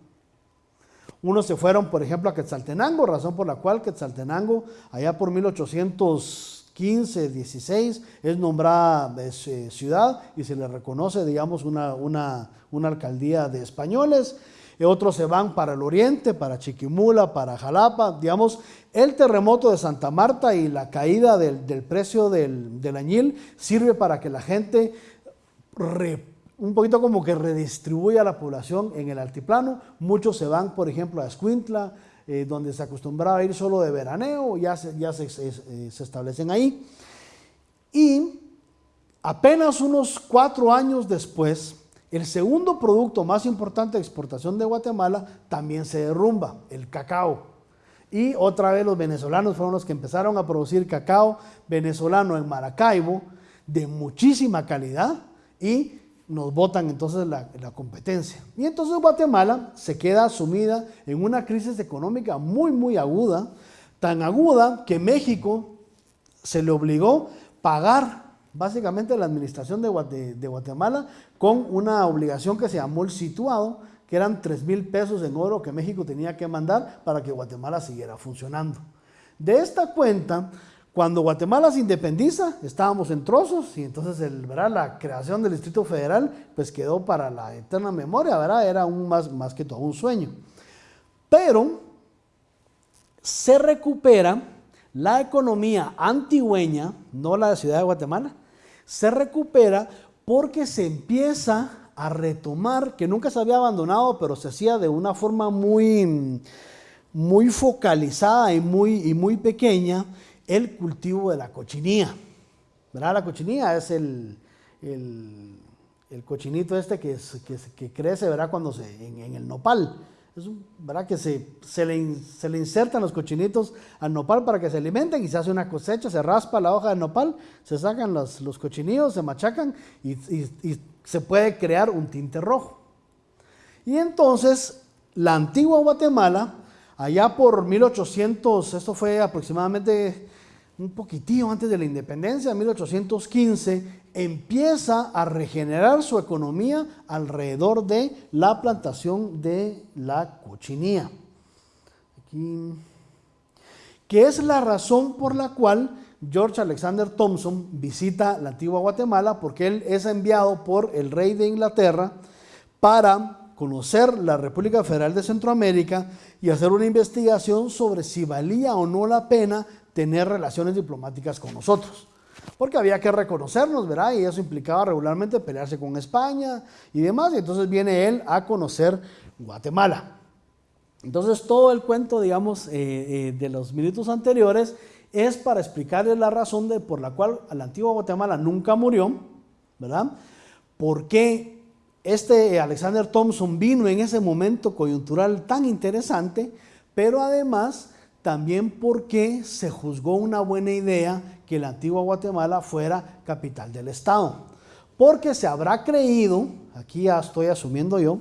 Unos se fueron, por ejemplo, a Quetzaltenango, razón por la cual Quetzaltenango, allá por 1815, 16, es nombrada eh, ciudad y se le reconoce, digamos, una, una, una alcaldía de españoles. Y otros se van para el oriente, para Chiquimula, para Jalapa. Digamos, el terremoto de Santa Marta y la caída del, del precio del, del, añil sirve para que la gente un poquito como que redistribuya la población en el altiplano. Muchos se van, por ejemplo, a Escuintla, eh, donde se acostumbraba a ir solo de veraneo, ya, se, ya se, eh, se establecen ahí. Y apenas unos cuatro años después, el segundo producto más importante de exportación de Guatemala también se derrumba, el cacao. Y otra vez los venezolanos fueron los que empezaron a producir cacao venezolano en Maracaibo de muchísima calidad y nos votan entonces la, la, competencia. Y entonces Guatemala se queda sumida en una crisis económica muy, muy aguda, tan aguda que México se le obligó a pagar básicamente la administración de, de, Guatemala con una obligación que se llamó el situado, que eran 3 mil pesos en oro que México tenía que mandar para que Guatemala siguiera funcionando. De esta cuenta, cuando Guatemala se independiza, estábamos en trozos y entonces la creación del Distrito Federal pues quedó para la eterna memoria, ¿verdad? era más que todo un sueño. Pero se recupera la economía antigüeña, no la de Ciudad de Guatemala, se recupera porque se empieza a retomar, que nunca se había abandonado, pero se hacía de una forma muy, muy focalizada y muy, y muy pequeña, el cultivo de la cochinilla. ¿Verdad? La cochinilla es el, el, cochinito este que, que, que, crece, ¿verdad? Cuando se, en, en el nopal. Es un, ¿verdad? Que se, se, le, se, le, insertan los cochinitos al nopal para que se alimenten y se hace una cosecha, se raspa la hoja del nopal, se sacan los, los cochinillos, se machacan y, y, y, se puede crear un tinte rojo. Y entonces la antigua Guatemala, allá por 1800, esto fue aproximadamente un poquitillo antes de la independencia, 1815, empieza a regenerar su economía alrededor de la plantación de la cochinilla. Aquí, que es la razón por la cual George Alexander Thompson visita la antigua Guatemala, porque él es enviado por el rey de Inglaterra para conocer la República Federal de Centroamérica y hacer una investigación sobre si valía o no la pena tener relaciones diplomáticas con nosotros porque había que reconocernos, ¿verdad? Y eso implicaba regularmente pelearse con España y demás, y entonces viene él a conocer Guatemala. Entonces todo el cuento, digamos, eh, eh, de los minutos anteriores es para explicarles la razón de, por la cual la antigua Guatemala nunca murió, ¿verdad? ¿Por qué este Alexander Thompson vino en ese momento coyuntural tan interesante, pero además también porque se juzgó una buena idea que la antigua Guatemala fuera capital del Estado. Porque se habrá creído, aquí ya estoy asumiendo yo,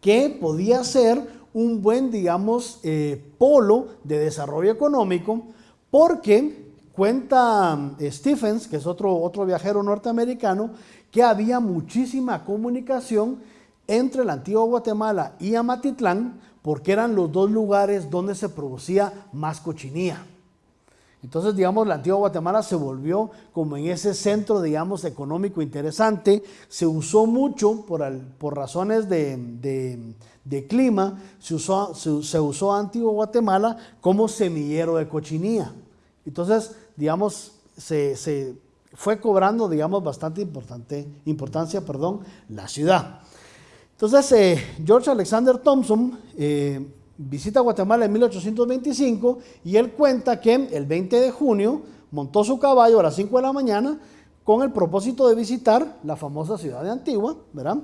que podía ser un buen, digamos, eh, polo de desarrollo económico, porque cuenta eh, Stephens, que es otro, otro viajero norteamericano, que había muchísima comunicación entre la antigua Guatemala y Amatitlán, porque eran los dos lugares donde se producía más cochinilla. Entonces, digamos, la antigua Guatemala se volvió como en ese centro, digamos, económico interesante. Se usó mucho por, razones de, clima, se usó, antigua Guatemala como semillero de cochinilla. Entonces, digamos, se, se fue cobrando, digamos, bastante importante, importancia perdón, la ciudad. Entonces, eh, George Alexander Thompson eh, visita Guatemala en 1825 y él cuenta que el 20 de junio montó su caballo a las 5 de la mañana con el propósito de visitar la famosa ciudad de Antigua, ¿verdad?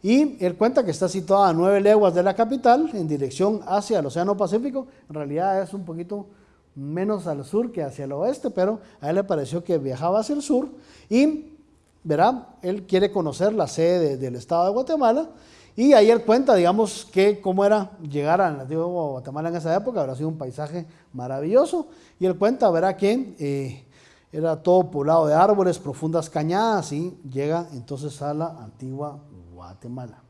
Y él cuenta que está situada a nueve leguas de la capital en dirección hacia el Océano Pacífico. En realidad es un poquito menos al sur que hacia el oeste, pero a él le pareció que viajaba hacia el sur y, verá, él quiere conocer la sede de, del Estado de Guatemala Y ahí él cuenta, digamos, que cómo era llegar a Nativo Guatemala en esa época, habrá sido un paisaje maravilloso. Y él cuenta, verá que eh, era todo poblado de árboles, profundas cañadas, y llega entonces a la antigua Guatemala.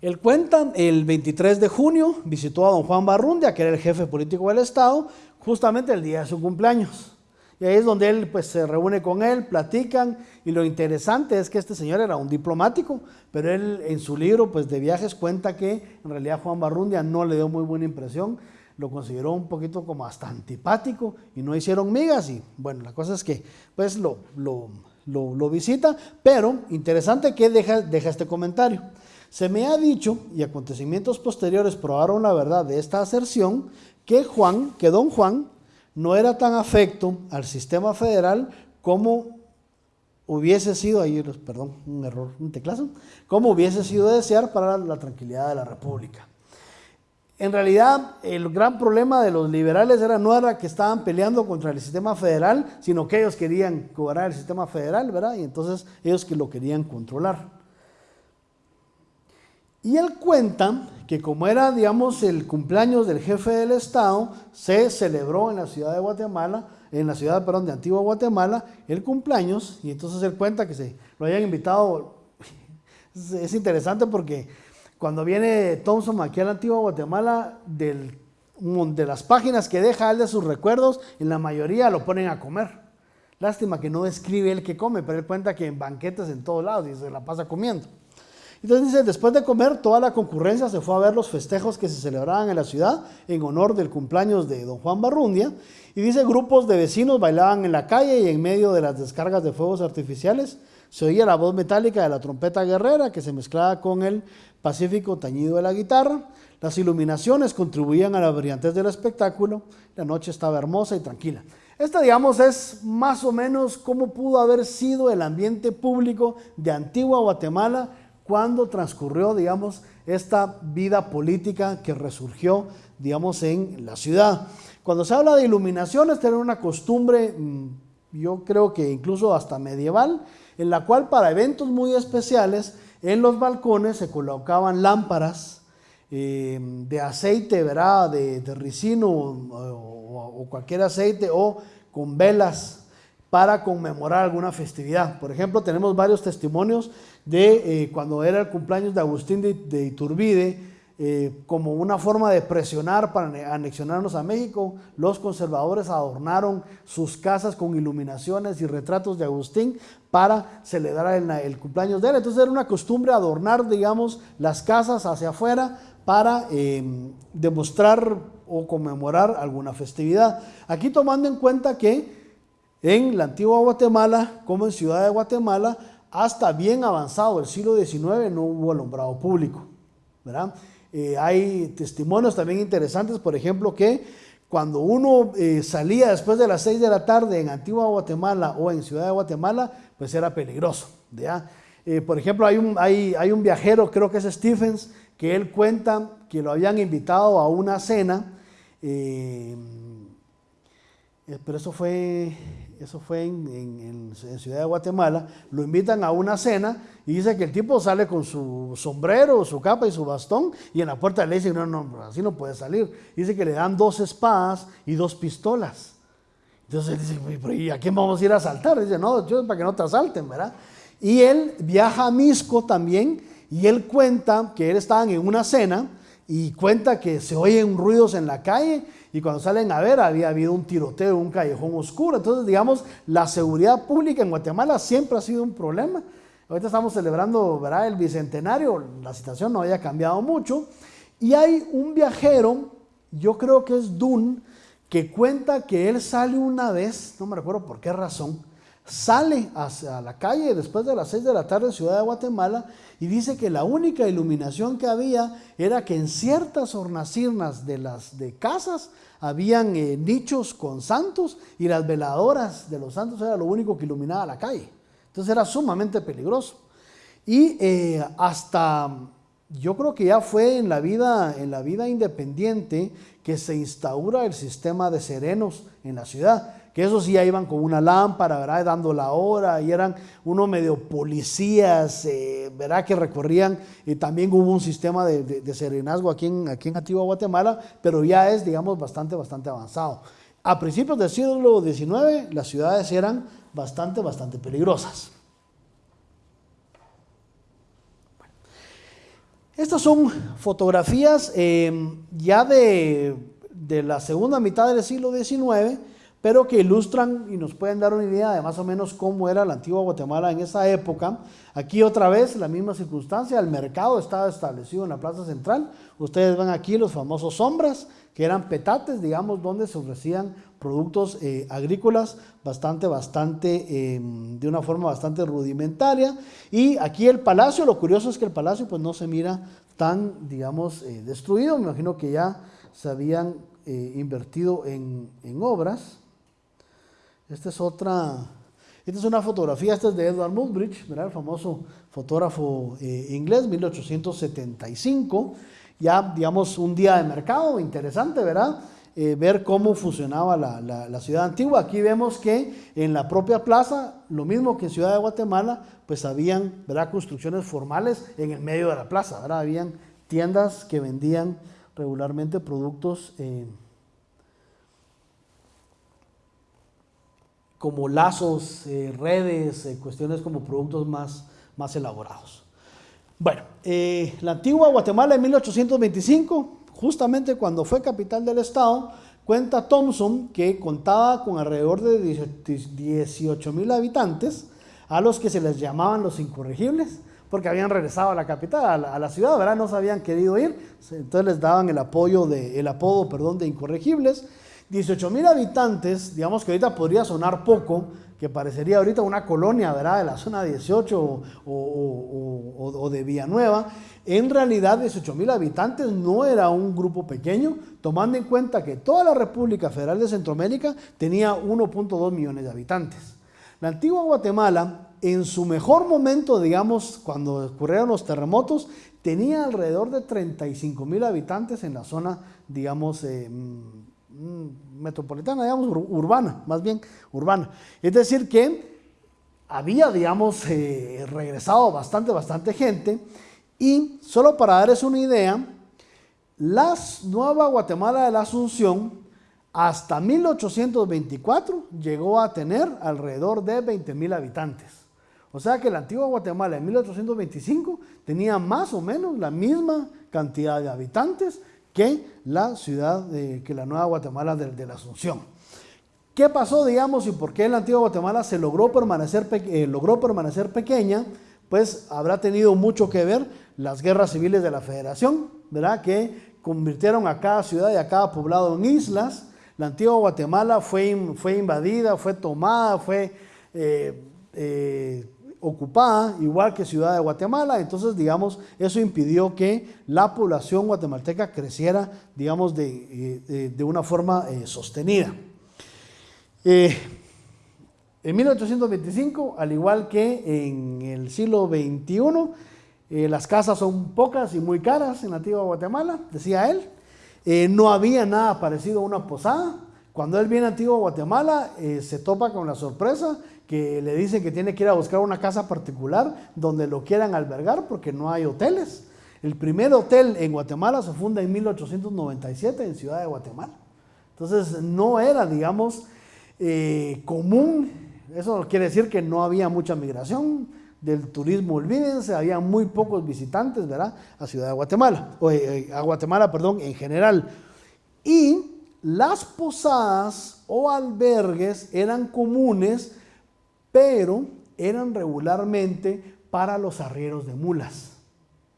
Él cuenta, el 23 de junio visitó a don Juan Barrundia, que era el jefe político del Estado, justamente el día de su cumpleaños. Y ahí es donde él pues, se reúne con él, platican, y lo interesante es que este señor era un diplomático, pero él en su libro pues, de viajes cuenta que en realidad Juan Barrundia no le dio muy buena impresión, lo consideró un poquito como hasta antipático y no hicieron migas y bueno, la cosa es que pues lo, lo, visita, pero interesante que deja, deja este comentario. Se me ha dicho, y acontecimientos posteriores probaron la verdad de esta aserción, que Juan, que don Juan, no era tan afecto al sistema federal como hubiese sido, perdón, un error, un teclazo, como hubiese sido desear para la tranquilidad de la República. En realidad, el gran problema de los liberales era no era que estaban peleando contra el sistema federal, sino que ellos querían cobrar el sistema federal, ¿verdad? Y entonces ellos que lo querían controlar. Y él cuenta que como era, digamos, el cumpleaños del jefe del Estado, se celebró en la ciudad de Guatemala, en la ciudad, perdón, de Antigua Guatemala, el cumpleaños, y entonces él cuenta que se lo hayan invitado. Es interesante porque cuando viene Thompson aquí a la Antigua Guatemala, del, de las páginas que deja él de sus recuerdos, en la mayoría lo ponen a comer. Lástima que no describe él que come, pero él cuenta que en banquetes en todos lados y se la pasa comiendo. Entonces dice, después de comer, toda la concurrencia se fue a ver los festejos que se celebraban en la ciudad en honor del cumpleaños de don Juan Barrundia. Y dice, grupos de vecinos bailaban en la calle y en medio de las descargas de fuegos artificiales se oía la voz metálica de la trompeta guerrera que se mezclaba con el pacífico tañido de la guitarra. Las iluminaciones contribuían a la brillantez del espectáculo. La noche estaba hermosa y tranquila. Esta, digamos, es más o menos cómo pudo haber sido el ambiente público de Antigua Guatemala cuando transcurrió, digamos, esta vida política que resurgió, digamos, en la ciudad. Cuando se habla de iluminaciones, tener una costumbre, mm, yo creo que incluso hasta medieval, en la cual para eventos muy especiales, en los balcones se colocaban lámparas eh, de aceite, ¿verdad? De, ricino o, cualquier aceite o con velas para conmemorar alguna festividad. Por ejemplo, tenemos varios testimonios de eh, cuando era el cumpleaños de Agustín de, Iturbide, eh, como una forma de presionar para anexionarnos a México, los conservadores adornaron sus casas con iluminaciones y retratos de Agustín para celebrar el, cumpleaños de él. Entonces era una costumbre adornar, digamos, las casas hacia afuera para eh, demostrar o conmemorar alguna festividad. Aquí tomando en cuenta que en la antigua Guatemala, como en Ciudad de Guatemala, hasta bien avanzado el siglo XIX no hubo alumbrado público. Eh, hay testimonios también interesantes, por ejemplo, que cuando uno eh, salía después de las 6 de la tarde en Antigua Guatemala o en Ciudad de Guatemala, pues era peligroso. Eh, por ejemplo, hay un, hay un viajero, creo que es Stephens, que él cuenta que lo habían invitado a una cena, pero eso fue eso fue en, Ciudad de Guatemala, lo invitan a una cena y dice que el tipo sale con su sombrero, su capa y su bastón y en la puerta le dicen, no, no, así no puede salir. Dice que le dan dos espadas y dos pistolas. Entonces él dice, ¿y a quién vamos a ir a asaltar? Dice, no, para que no te asalten, ¿verdad? Y él viaja a Misco también y él cuenta que él estaba en una cena y cuenta que se oyen ruidos en la calle y cuando salen a ver había habido un tiroteo, un callejón oscuro. Entonces, digamos, la seguridad pública en Guatemala siempre ha sido un problema. Ahorita estamos celebrando el bicentenario, la situación no haya cambiado mucho. Y hay un viajero, yo creo que es Dun, que cuenta que él sale una vez, no me recuerdo por qué razón, sale hacia la calle después de las 6 de la tarde en Ciudad de Guatemala y dice que la única iluminación que había era que en ciertas hornacirnas de las de casas habían eh, nichos con santos y las veladoras de los santos era lo único que iluminaba la calle. Entonces era sumamente peligroso. Y eh, hasta yo creo que ya fue en la vida, en la vida independiente que se instaura el sistema de serenos en la ciudad. Que esos sí ya iban con una lámpara, ¿verdad? Dando la hora y eran uno medio policías, eh, ¿verdad? Que recorrían y también hubo un sistema de, serenazgo aquí en, aquí en Antigua Guatemala, pero ya es, digamos, bastante, bastante avanzado. A principios del siglo XIX las ciudades eran bastante, bastante peligrosas. Estas son fotografías eh, ya de, de, la segunda mitad del siglo XIX, pero que ilustran y nos pueden dar una idea de más o menos cómo era la antigua Guatemala en esa época. Aquí otra vez la misma circunstancia, el mercado estaba establecido en la plaza central. Ustedes ven aquí los famosos sombras, que eran petates, digamos, donde se ofrecían productos eh, agrícolas bastante, bastante, em, de una forma bastante rudimentaria. Y aquí el palacio, lo curioso es que el palacio pues no se mira tan, digamos, eh, destruido. Me imagino que ya se habían eh, invertido en, en, obras. Esta es otra, esta es una fotografía, esta es de Edward Muybridge, el famoso fotógrafo inglés, 1875. Ya, digamos, un día de mercado, interesante, ¿verdad? Eh, ver cómo funcionaba la, ciudad antigua. Aquí vemos que en la propia plaza, lo mismo que en Ciudad de Guatemala, pues habían ¿verdad? construcciones formales en el medio de la plaza, ¿verdad? habían tiendas que vendían regularmente productos eh, como lazos, eh, redes, cuestiones como productos más, más elaborados. Bueno, la antigua Guatemala en 1825 justamente cuando fue capital del estado, cuenta Thompson que contaba con alrededor de 18 mil habitantes, a los que se les llamaban los incorregibles, porque habían regresado a la capital, a la, ciudad, ¿verdad? No se habían querido ir, entonces les daban el, apoyo de, el apodo perdón, de incorregibles. 18 mil habitantes, digamos que ahorita podría sonar poco, que parecería ahorita una colonia, ¿verdad? De la zona 18 o, de Villanueva, en realidad 18 mil habitantes no era un grupo pequeño, tomando en cuenta que toda la República Federal de Centroamérica tenía 1.2 millones de habitantes. La antigua Guatemala, en su mejor momento, digamos, cuando ocurrieron los terremotos, tenía alrededor de 35 mil habitantes en la zona, digamos, eh, metropolitana, digamos, urbana, más bien urbana. Es decir, que había, digamos, eh, regresado bastante, bastante gente y solo para darles una idea, la Nueva Guatemala de la Asunción hasta 1824 llegó a tener alrededor de 20 mil habitantes. O sea que la antigua Guatemala en 1825 tenía más o menos la misma cantidad de habitantes que la ciudad, de, que la Nueva Guatemala de, la Asunción. ¿Qué pasó, digamos, y por qué la antigua Guatemala se logró permanecer, eh, logró permanecer pequeña? Pues habrá tenido mucho que ver las guerras civiles de la federación, ¿verdad? Que convirtieron a cada ciudad y a cada poblado en islas. La antigua Guatemala fue, fue invadida, fue tomada, fue eh, eh, ocupada, igual que Ciudad de Guatemala. Entonces, digamos, eso impidió que la población guatemalteca creciera, digamos, de, eh, una forma sostenida. en 1825, al igual que en el siglo XXI, eh, las casas son pocas y muy caras en la antigua Guatemala, decía él. Eh, no había nada parecido a una posada. Cuando él viene a Antigua Guatemala, eh, se topa con la sorpresa que le dicen que tiene que ir a buscar una casa particular donde lo quieran albergar porque no hay hoteles. El primer hotel en Guatemala se funda en 1897 en Ciudad de Guatemala. Entonces no era, digamos, común. Eso quiere decir que no había mucha migración del turismo, olvídense, había muy pocos visitantes, ¿verdad? A Ciudad de Guatemala, o eh, eh, a Guatemala, perdón, en general. Y las posadas o albergues eran comunes, pero eran regularmente para los arrieros de mulas,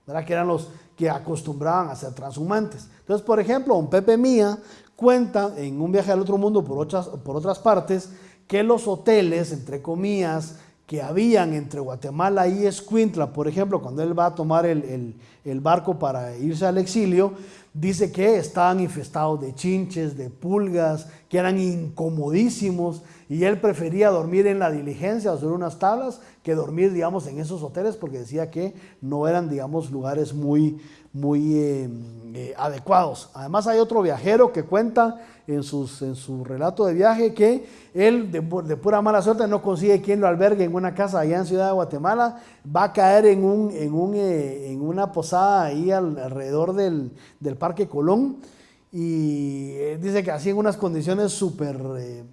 ¿verdad? Que eran los que acostumbraban a ser transhumantes. Entonces, por ejemplo, un Pepe Mía cuenta en un viaje al otro mundo por otras, por otras partes que los hoteles, entre comillas, que habían entre Guatemala y Escuintla, por ejemplo, cuando él va a tomar el, barco para irse al exilio, dice que estaban infestados de chinches, de pulgas, que eran incomodísimos y él prefería dormir en la diligencia o sobre unas tablas que dormir, digamos, en esos hoteles porque decía que no eran, digamos, lugares muy, muy eh, eh, adecuados. Además hay otro viajero que cuenta en, sus, en su relato de viaje que él de, pura mala suerte no consigue quien lo albergue en una casa allá en Ciudad de Guatemala, va a caer en, un, en, un, eh, en una posada ahí alrededor del, del, Parque Colón y dice que así en unas condiciones súper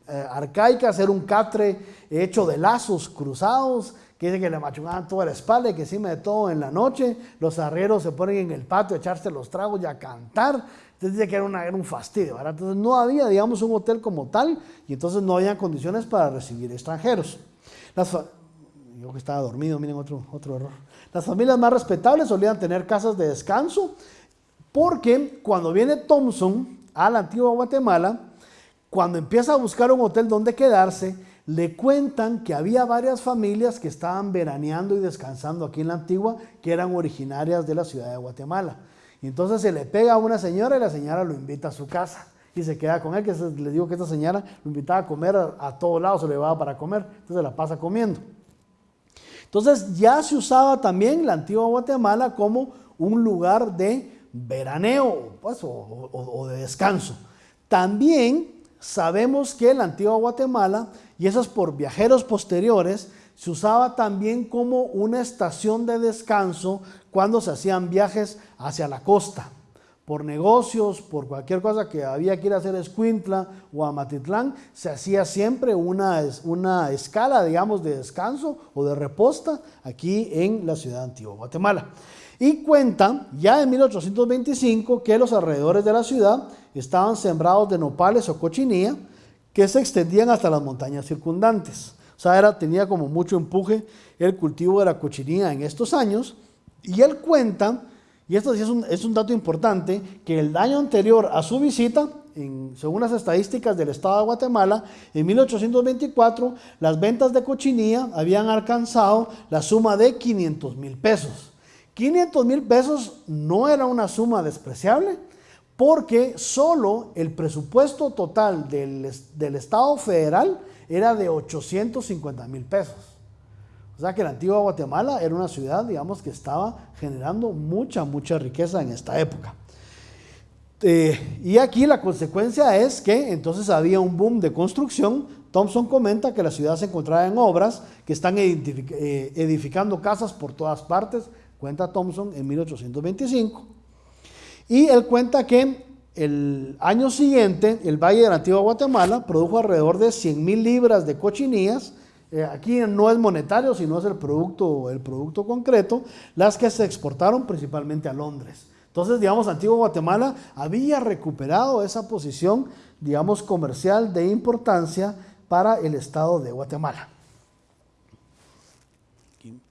arcaicas, era un catre hecho de lazos cruzados, que dice que le machucaban toda la espalda y que encima de todo en la noche los arrieros se ponen en el patio a echarse los tragos y a cantar. Entonces dice que era, una, un fastidio. Entonces no había, digamos, un hotel como tal y entonces no había condiciones para recibir extranjeros. Las, yo que estaba dormido, miren otro, otro error. Las familias más respetables solían tener casas de descanso porque cuando viene Thompson a la antigua Guatemala, cuando empieza a buscar un hotel donde quedarse, le cuentan que había varias familias que estaban veraneando y descansando aquí en la antigua, que eran originarias de la ciudad de Guatemala. Y entonces se le pega a una señora y la señora lo invita a su casa y se queda con él, que le digo que esta señora lo invitaba a comer a, todos lados, se le llevaba para comer, entonces la pasa comiendo. Entonces ya se usaba también la antigua Guatemala como un lugar de veraneo pues, o de descanso. También sabemos que la antigua Guatemala y esas por viajeros posteriores, se usaba también como una estación de descanso cuando se hacían viajes hacia la costa, por negocios, por cualquier cosa que había que ir a hacer a Escuintla o a Matitlán, se hacía siempre una, una escala, digamos, de descanso o de reposta aquí en la ciudad antigua Guatemala. Y cuentan ya en 1825 que los alrededores de la ciudad estaban sembrados de nopales o cochinilla, que se extendían hasta las montañas circundantes. O sea, era, tenía como mucho empuje el cultivo de la cochinilla en estos años. Y él cuenta, y esto es un, es un dato importante, que el año anterior a su visita, según las estadísticas del Estado de Guatemala, en 1824 las ventas de cochinilla habían alcanzado la suma de 500 mil pesos. 500 mil pesos no era una suma despreciable, porque solo el presupuesto total del, Estado federal era de 850 mil pesos. O sea que la antigua Guatemala era una ciudad, digamos, que estaba generando mucha, mucha riqueza en esta época. Eh, y aquí la consecuencia es que entonces había un boom de construcción. Thompson comenta que la ciudad se encontraba en obras, que están eh, edificando casas por todas partes, cuenta Thompson en 1825. Y él cuenta que el año siguiente el Valle de la Antigua Guatemala produjo alrededor de 100 mil libras de cochinillas. Eh, aquí no es monetario, sino es el producto, el producto concreto, las que se exportaron principalmente a Londres. Entonces, digamos, Antigua Guatemala había recuperado esa posición, digamos, comercial de importancia para el estado de Guatemala.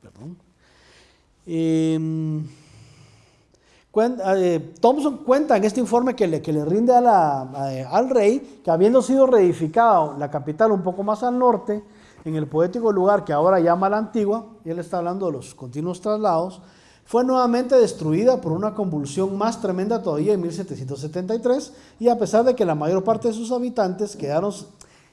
perdón. Em, eh, Thompson cuenta en este informe que le, que le rinde al rey que habiendo sido reedificado la capital un poco más al norte, en el poético lugar que ahora llama la antigua, y él está hablando de los continuos traslados, fue nuevamente destruida por una convulsión más tremenda todavía en 1773, y a pesar de que la mayor parte de sus habitantes quedaron,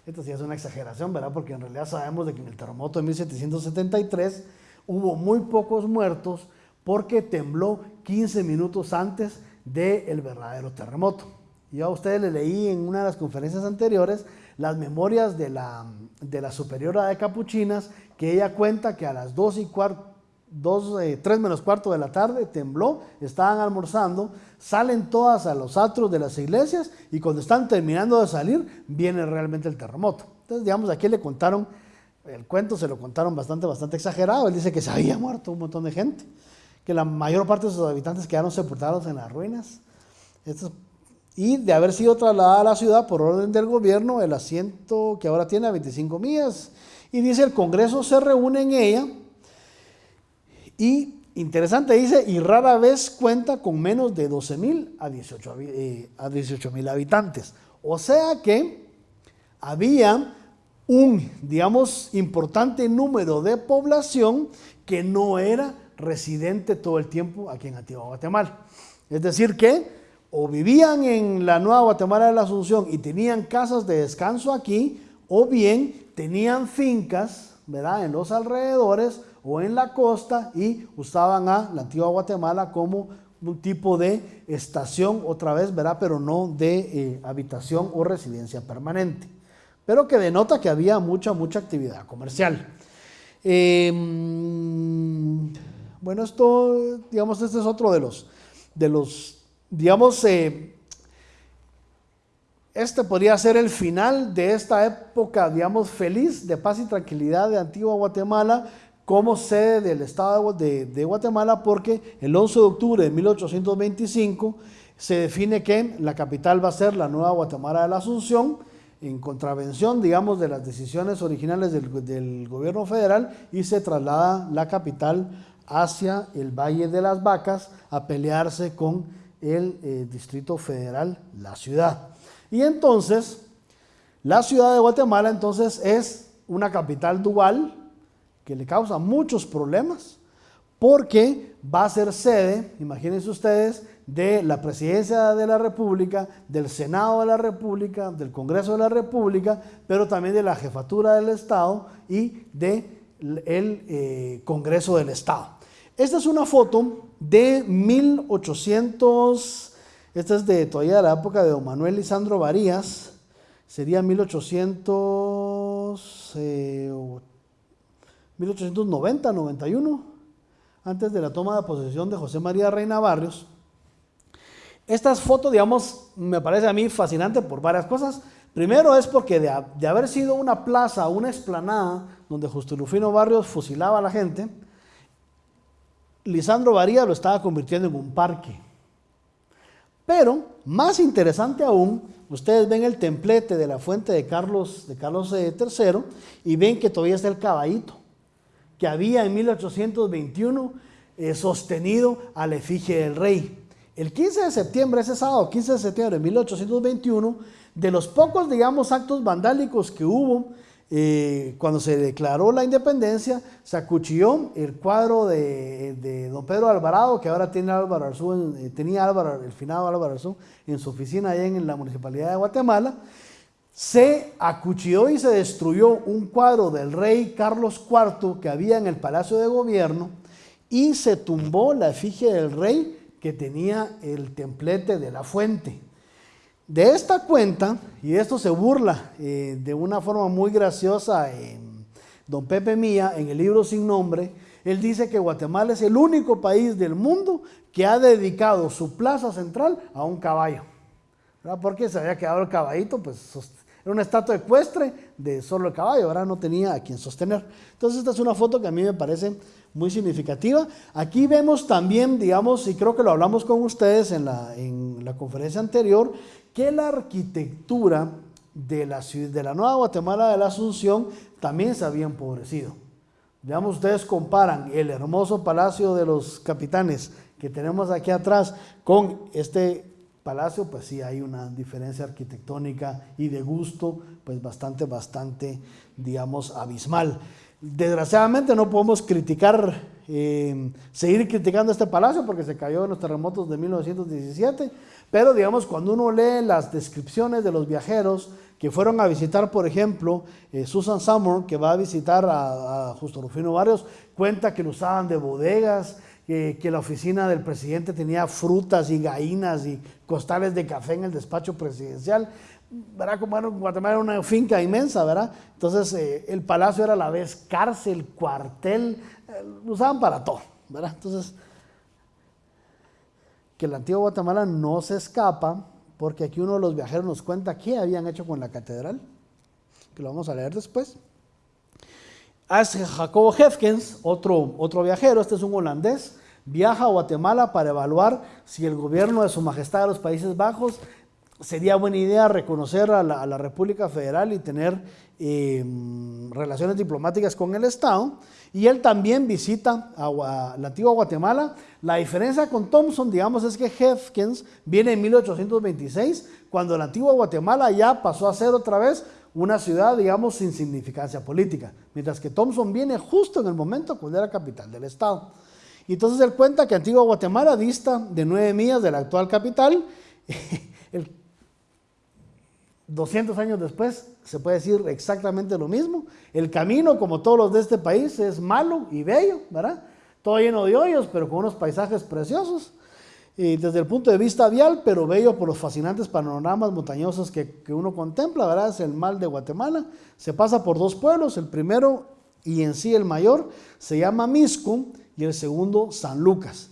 esto sí es una exageración, ¿verdad? Porque en realidad sabemos de que en el terremoto de 1773 hubo muy pocos muertos, porque tembló 15 minutos antes del verdadero terremoto. Yo a ustedes les leí en una de las conferencias anteriores las memorias de la, de la superiora de Capuchinas, que ella cuenta que a las 2 y cuarto, 3 menos cuarto de la tarde tembló, estaban almorzando, salen todas a los atros de las iglesias y cuando están terminando de salir viene realmente el terremoto. Entonces, digamos, aquí le contaron, el cuento se lo contaron bastante, bastante exagerado, él dice que se había muerto un montón de gente que la mayor parte de sus habitantes quedaron sepultados en las ruinas. y de haber sido trasladada a la ciudad por orden del gobierno, el asiento que ahora tiene a 25 millas. Y dice, el Congreso se reúne en ella y, interesante, dice, y rara vez cuenta con menos de 12 mil a 18 eh, mil habitantes. O sea que había un, digamos, importante número de población que no era residente todo el tiempo aquí en Antigua Guatemala. Es decir que o vivían en la Nueva Guatemala de la Asunción y tenían casas de descanso aquí, o bien tenían fincas, ¿verdad? En los alrededores o en la costa y usaban a la antigua Guatemala como un tipo de estación otra vez, ¿verdad? Pero no de eh, habitación o residencia permanente. Pero que denota que había mucha, mucha actividad comercial. Em, bueno, esto, digamos, este es otro de los, de los digamos, eh, este podría ser el final de esta época, digamos, feliz de paz y tranquilidad de Antigua Guatemala como sede del Estado de, de Guatemala, porque el 11 de octubre de 1825 se define que la capital va a ser la nueva Guatemala de la Asunción, en contravención, digamos, de las decisiones originales del, gobierno federal y se traslada la capital hacia el Valle de las Vacas a pelearse con el eh, Distrito Federal, la ciudad. Y entonces, la ciudad de Guatemala entonces es una capital dual que le causa muchos problemas porque va a ser sede, imagínense ustedes, de la presidencia de la República, del Senado de la República, del Congreso de la República, pero también de la jefatura del Estado y del de eh, Congreso del Estado. Esta es una foto de 1800, esta es de todavía la época de don Manuel Lisandro Varías, sería 1800, 1890, 91, antes de la toma de posesión de José María Reina Barrios. Estas fotos, digamos, me parece a mí fascinante por varias cosas. Primero es porque de, haber sido una plaza, una explanada, donde Justo Rufino Barrios fusilaba a la gente, Lisandro Varía lo estaba convirtiendo en un parque. Pero, más interesante aún, ustedes ven el templete de la fuente de Carlos, de Carlos III eh, y ven que todavía está el caballito que había en 1821 eh, sostenido a la efigie del rey. El 15 de septiembre, ese sábado, 15 de septiembre de 1821, de los pocos, digamos, actos vandálicos que hubo eh, cuando se declaró la independencia, se acuchilló el cuadro de, don Pedro Alvarado, que ahora tiene Álvaro Arzú, eh, tenía Álvaro, el finado Álvaro Arzú, en su oficina allá en la Municipalidad de Guatemala. Se acuchilló y se destruyó un cuadro del rey Carlos IV que había en el Palacio de Gobierno y se tumbó la efigie del rey que tenía el templete de la fuente. De esta cuenta, y esto se burla eh, de una forma muy graciosa en don Pepe Mía, en el libro Sin Nombre, él dice que Guatemala es el único país del mundo que ha dedicado su plaza central a un caballo. ¿Verdad? Porque se había quedado el caballito, pues era una estatua ecuestre de solo el caballo, ahora no tenía a quien sostener. Entonces esta es una foto que a mí me parece muy significativa. Aquí vemos también, digamos, y creo que lo hablamos con ustedes en la, en la conferencia anterior, que la arquitectura de la, de la Nueva Guatemala de la Asunción también se había empobrecido. Digamos, ustedes comparan el hermoso Palacio de los Capitanes que tenemos aquí atrás con este palacio, pues sí hay una diferencia arquitectónica y de gusto, pues bastante, bastante, digamos, abismal. Desgraciadamente no podemos criticar, eh, seguir criticando este palacio porque se cayó en los terremotos de 1917, pero digamos, cuando uno lee las descripciones de los viajeros que fueron a visitar, por ejemplo, eh, Susan Summer, que va a visitar a, Justo Rufino Barrios, cuenta que lo usaban de bodegas, que la oficina del presidente tenía frutas y gallinas y costales de café en el despacho presidencial. ¿verdad? Como era, Guatemala era una finca inmensa, ¿verdad? Entonces eh, el palacio era a la vez cárcel, cuartel, eh, lo usaban para todo, ¿verdad? Entonces que la antigua Guatemala no se escapa, porque aquí uno de los viajeros nos cuenta qué habían hecho con la catedral, que lo vamos a leer después. Es Jacobo Hefkens, otro, otro viajero, este es un holandés, viaja a Guatemala para evaluar si el gobierno de su majestad de los Países Bajos sería buena idea reconocer a la, República Federal y tener eh, relaciones diplomáticas con el Estado. Y él también visita a, la antigua Guatemala. La diferencia con Thompson, digamos, es que Hefkins viene en 1826, cuando la antigua Guatemala ya pasó a ser otra vez una ciudad, digamos, sin significancia política, mientras que Thompson viene justo en el momento cuando era capital del Estado. Y entonces él cuenta que Antigua Guatemala dista de nueve millas de la actual capital el 200 años después se puede decir exactamente lo mismo. El camino, como todos los de este país, es malo y bello, ¿verdad? Todo lleno de hoyos, pero con unos paisajes preciosos. Y desde el punto de vista vial, pero bello por los fascinantes panoramas montañosos que, que uno contempla, ¿verdad? Es el mal de Guatemala. Se pasa por dos pueblos, el primero y en sí el mayor se llama Misco y el segundo San Lucas.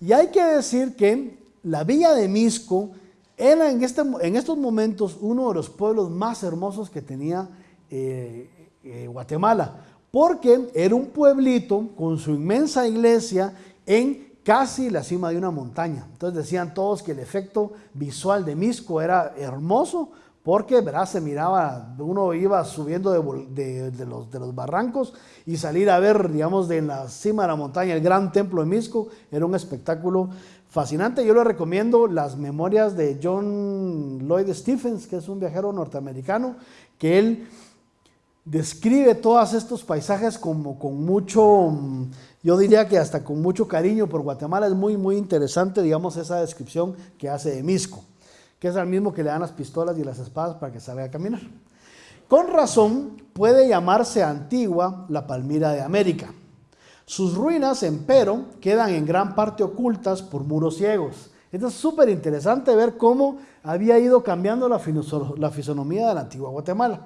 Y hay que decir que la villa de Misco era en, este, en estos momentos uno de los pueblos más hermosos que tenía eh, eh, Guatemala, porque era un pueblito con su inmensa iglesia en casi la cima de una montaña. Entonces decían todos que el efecto visual de Misco era hermoso porque ¿verdad? se miraba, uno iba subiendo de, los, de, los, barrancos y salir a ver, digamos, de la cima de la montaña el gran templo de Misco, era un espectáculo fascinante. Yo le recomiendo las memorias de John Lloyd Stephens, que es un viajero norteamericano, que él describe todos estos paisajes como con mucho, yo diría que hasta con mucho cariño por Guatemala. Es muy, muy interesante, digamos, esa descripción que hace de Misco que es el mismo que le dan las pistolas y las espadas para que salga a caminar. Con razón puede llamarse Antigua la Palmira de América. Sus ruinas, empero, quedan en gran parte ocultas por muros ciegos. Esto es súper interesante ver cómo había ido cambiando la fisonomía de la antigua Guatemala.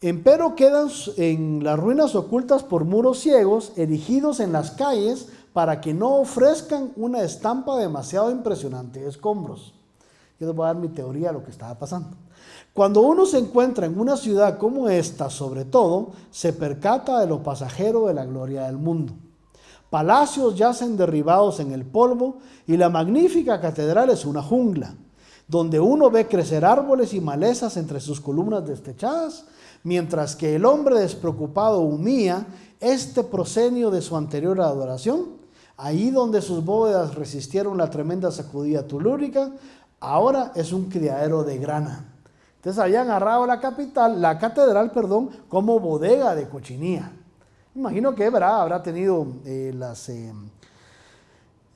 Empero quedan en las ruinas ocultas por muros ciegos, erigidos en las calles para que no ofrezcan una estampa demasiado impresionante de escombros. Yo les voy a dar mi teoría de lo que estaba pasando. Cuando uno se encuentra en una ciudad como esta, sobre todo, se percata de lo pasajero de la gloria del mundo. Palacios yacen derribados en el polvo y la magnífica catedral es una jungla, donde uno ve crecer árboles y malezas entre sus columnas destechadas, mientras que el hombre despreocupado humía este prosenio de su anterior adoración, ahí donde sus bóvedas resistieron la tremenda sacudida tulúrica, ahora es un criadero de grana. Entonces habían agarrado la capital, la catedral, perdón, como bodega de cochinilla. Imagino que ¿verdad? habrá tenido eh, las, eh,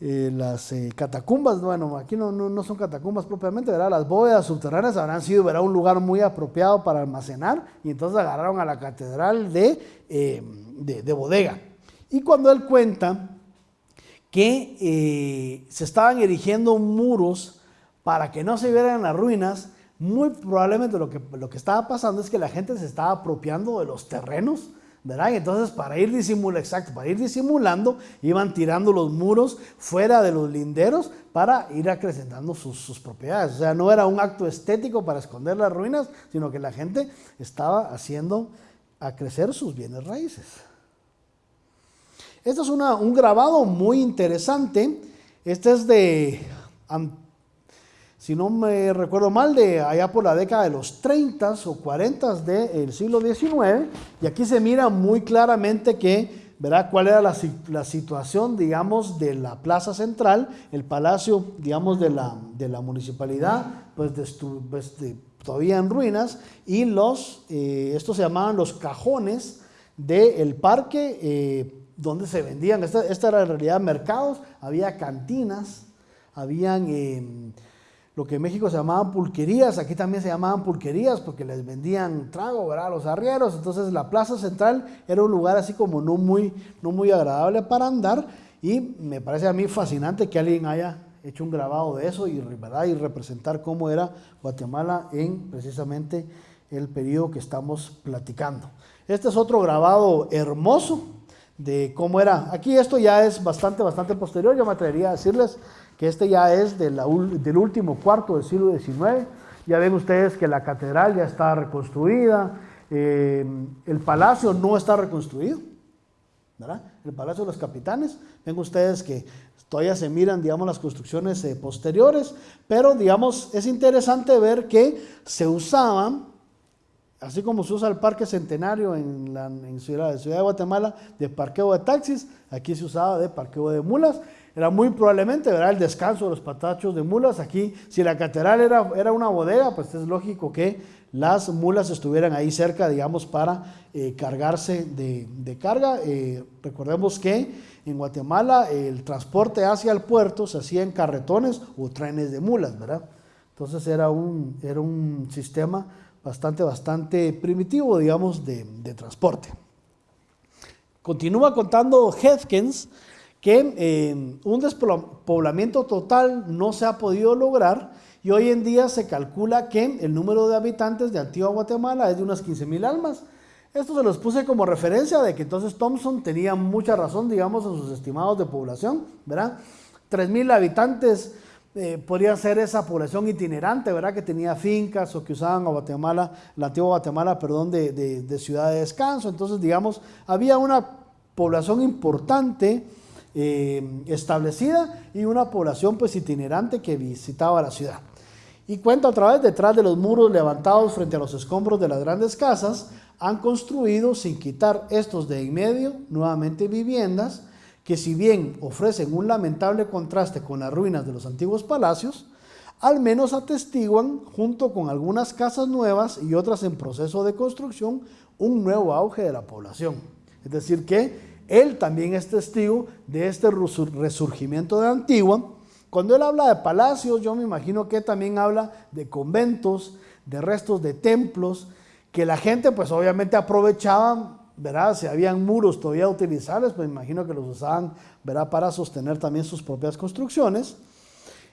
eh, las catacumbas, bueno, aquí no, no, son catacumbas propiamente, ¿verdad? las bóvedas subterráneas habrán sido ¿verdad? un lugar muy apropiado para almacenar y entonces agarraron a la catedral de, de, de bodega. Y cuando él cuenta que se estaban erigiendo muros, para que no se vieran las ruinas, muy probablemente lo que, lo que estaba pasando es que la gente se estaba apropiando de los terrenos, entonces para ir disimulando, para ir disimulando, iban tirando los muros fuera de los linderos para ir acrecentando sus, propiedades. O sea, no era un acto estético para esconder las ruinas, sino que la gente estaba haciendo a crecer sus bienes raíces. Este es un grabado muy interesante. Este es de si no me recuerdo mal, de allá por la década de los 30 o 40 del siglo XIX. Y aquí se mira muy claramente que, ¿verdad? ¿Cuál era la, la, situación, digamos, de la plaza central, el palacio, digamos, de la, de la municipalidad, pues, pues todavía en ruinas, y los, eh, estos se llamaban los cajones del parque, eh, donde se vendían, esta, esta, era en realidad mercados, había cantinas, habían... Eh, lo que en México se llamaban pulquerías, aquí también se llamaban pulquerías porque les vendían trago ¿verdad? los arrieros. Entonces la plaza central era un lugar así como no muy, no muy agradable para andar y me parece a mí fascinante que alguien haya hecho un grabado de eso y, ¿verdad? y representar cómo era Guatemala en precisamente el periodo que estamos platicando. Este es otro grabado hermoso de cómo era. Aquí esto ya es bastante, bastante posterior, yo me atrevería a decirles que este ya es del último cuarto del siglo XIX. Ya ven ustedes que la catedral ya está reconstruida, eh, el palacio no está reconstruido. El palacio de los capitanes. Ven ustedes que todavía se miran, digamos, las construcciones eh, posteriores, pero, digamos, es interesante ver que se usaban, así como se usa el Parque Centenario en la ciudad, ciudad de Guatemala, de parqueo de taxis, aquí se usaba de parqueo de mulas era muy probablemente ¿verdad? el descanso de los patachos de mulas. Aquí, si la catedral era, era una bodega, pues es lógico que las mulas estuvieran ahí cerca, digamos, para eh, cargarse de, carga. Eh, recordemos que en Guatemala el transporte hacia el puerto se hacía en carretones o trenes de mulas, ¿verdad? Entonces era un, era un sistema bastante, bastante primitivo, digamos, de, de transporte. Continúa contando Hefkins que eh, un despoblamiento total no se ha podido lograr y hoy en día se calcula que el número de habitantes de Antigua Guatemala es de unas 15 mil almas. Esto se los puse como referencia de que entonces Thompson tenía mucha razón, digamos, en sus estimados de población, ¿verdad? 3 mil habitantes eh, podría ser esa población itinerante, ¿verdad? Que tenía fincas o que usaban a Guatemala, la antigua Guatemala, perdón, de, de ciudad de descanso. Entonces, digamos, había una población importante eh, establecida y una población pues itinerante que visitaba la ciudad. Y cuenta otra vez, detrás de los muros levantados frente a los escombros de las grandes casas, han construido, sin quitar estos de en medio, nuevamente viviendas que si bien ofrecen un lamentable contraste con las ruinas de los antiguos palacios, al menos atestiguan, junto con algunas casas nuevas y otras en proceso de construcción, un nuevo auge de la población. Es decir, que él también es testigo de este resurgimiento de Antigua. Cuando él habla de palacios, yo me imagino que también habla de conventos, de restos de templos, que la gente pues obviamente aprovechaba, ¿verdad? Si habían muros todavía utilizables, pues me imagino que los usaban, ¿verdad? Para sostener también sus propias construcciones.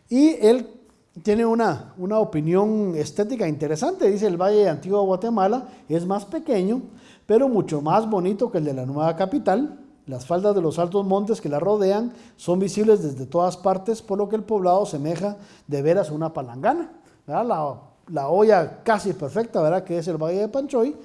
Y él tiene una, una opinión estética interesante. Dice, el Valle de Antigua Guatemala es más pequeño, pero mucho más bonito que el de la nueva capital. Las faldas de los altos montes que la rodean son visibles desde todas partes, por lo que el poblado semeja de veras una palangana. La, la, olla casi perfecta, ¿verdad? que es el Valle de Panchoy,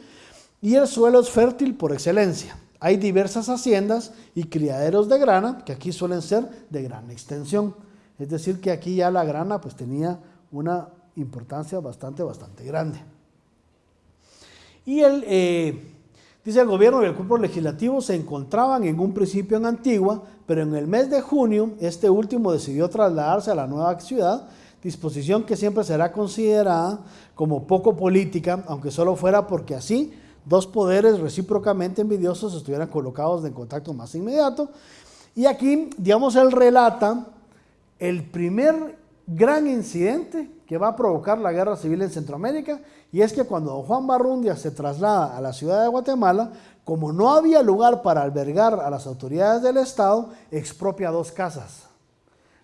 y el suelo es fértil por excelencia. Hay diversas haciendas y criaderos de grana, que aquí suelen ser de gran extensión. Es decir, que aquí ya la grana pues tenía una importancia bastante, bastante grande. Y el, eh, Dice el gobierno y el cuerpo legislativo se encontraban en un principio en Antigua, pero en el mes de junio este último decidió trasladarse a la nueva ciudad, disposición que siempre será considerada como poco política, aunque solo fuera porque así dos poderes recíprocamente envidiosos estuvieran colocados en contacto más inmediato. Y aquí, digamos, él relata el primer gran incidente que va a provocar la guerra civil en Centroamérica y es que cuando Juan Barrundia se traslada a la ciudad de Guatemala, como no había lugar para albergar a las autoridades del Estado, expropia dos casas.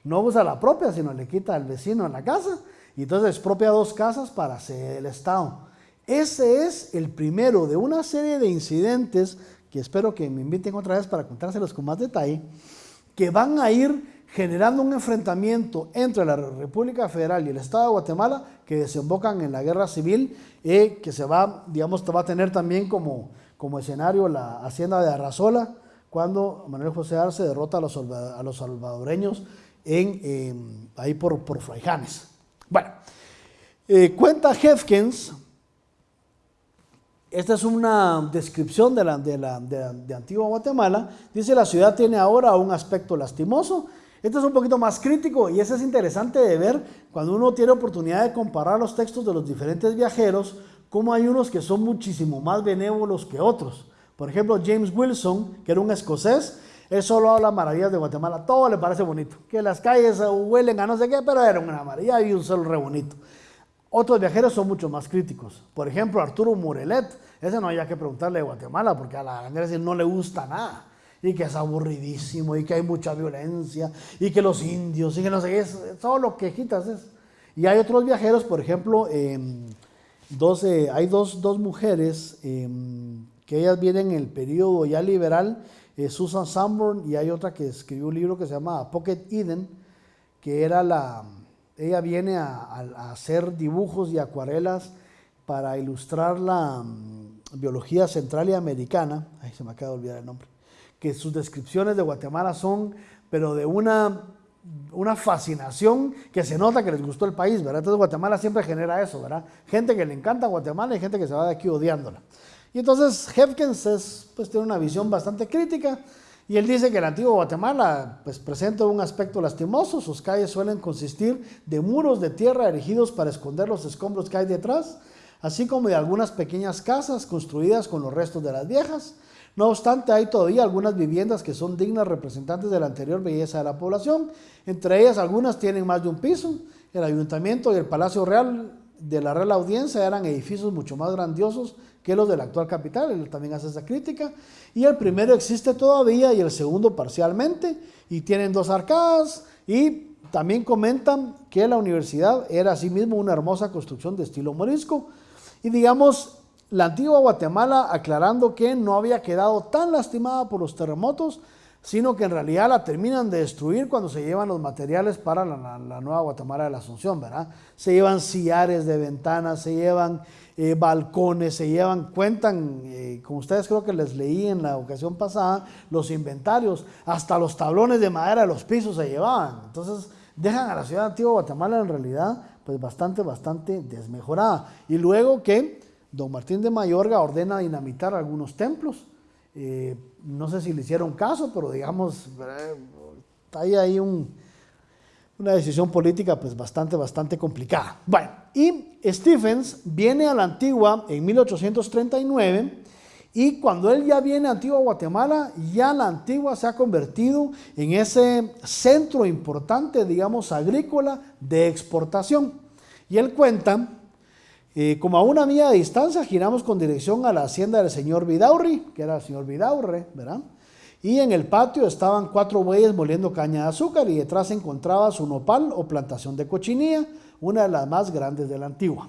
No usa la propia, sino le quita al vecino la casa y entonces expropia dos casas para hacer el Estado. Ese es el primero de una serie de incidentes que espero que me inviten otra vez para contárselos con más detalle, que van a ir generando un enfrentamiento entre la República Federal y el Estado de Guatemala que desembocan en la guerra civil y eh, que se va, digamos, va a tener también como, escenario la hacienda de Arrazola cuando Manuel José Arce derrota a los, salvadoreños en, ahí por, Fraijanes. Bueno, eh, cuenta Hefkins, esta es una descripción de, de Antigua Guatemala, dice la ciudad tiene ahora un aspecto lastimoso, esto es un poquito más crítico y eso es interesante de ver cuando uno tiene oportunidad de comparar los textos de los diferentes viajeros, cómo hay unos que son muchísimo más benévolos que otros. Por ejemplo, James Wilson, que era un escocés, él solo habla maravillas de Guatemala, todo le parece bonito, que las calles huelen a no sé qué, pero era una maravilla y un sol re bonito. Otros viajeros son mucho más críticos. Por ejemplo, Arturo Murelet, ese no había que preguntarle de Guatemala porque a la gente no le gusta nada y que es aburridísimo y que hay mucha violencia y que los indios y que no sé qué, es, todo lo quejitas es. Y hay otros viajeros, por ejemplo, em, hay dos, dos mujeres em, que ellas vienen en el periodo ya liberal, eh, Susan Sanborn y hay otra que escribió un libro que se llama Pocket Eden, que era la, ella viene a, a hacer dibujos y acuarelas para ilustrar la mm, biología central y americana, ay se me acaba de olvidar el nombre, que sus descripciones de Guatemala son, pero de una, una fascinación que se nota que les gustó el país, ¿verdad? Entonces Guatemala siempre genera eso, ¿verdad? Gente que le encanta Guatemala y gente que se va de aquí odiándola. Y entonces Hefkins es, pues, tiene una visión bastante crítica y él dice que el antiguo Guatemala pues, presenta un aspecto lastimoso, sus calles suelen consistir de muros de tierra erigidos para esconder los escombros que hay detrás, así como de algunas pequeñas casas construidas con los restos de las viejas. No obstante, hay todavía algunas viviendas que son dignas representantes de la anterior belleza de la población. Entre ellas, algunas tienen más de un piso. El ayuntamiento y el Palacio Real de la Real Audiencia eran edificios mucho más grandiosos que los de la actual capital, él también hace esa crítica, y el primero existe todavía y el segundo parcialmente, y tienen dos arcadas, y también comentan que la universidad era asimismo una hermosa construcción de estilo morisco, y digamos, la antigua Guatemala aclarando que no había quedado tan lastimada por los terremotos, sino que en realidad la terminan de destruir cuando se llevan los materiales para la, nueva Guatemala de la Asunción, ¿verdad? Se llevan sillares de ventanas, se llevan eh, balcones, se llevan, cuentan, eh, como ustedes creo que les leí en la ocasión pasada, los inventarios, hasta los tablones de madera de los pisos se llevaban. Entonces dejan a la ciudad antigua Guatemala en realidad pues bastante, bastante desmejorada. Y luego que don Martín de Mayorga ordena dinamitar algunos templos, eh, no sé si le hicieron caso, pero digamos, hay ahí una decisión política pues bastante, bastante complicada. Bueno, y Stephens viene a la Antigua en 1839 y cuando él ya viene a Antigua Guatemala, ya la Antigua se ha convertido en ese centro importante, digamos, agrícola de exportación. Y él cuenta como a una milla de distancia giramos con dirección a la hacienda del señor Vidaurri, que era el señor Vidaurre, ¿verdad? Y en el patio estaban cuatro bueyes moliendo caña de azúcar y detrás encontraba su nopal o plantación de cochinilla, una de las más grandes de la antigua.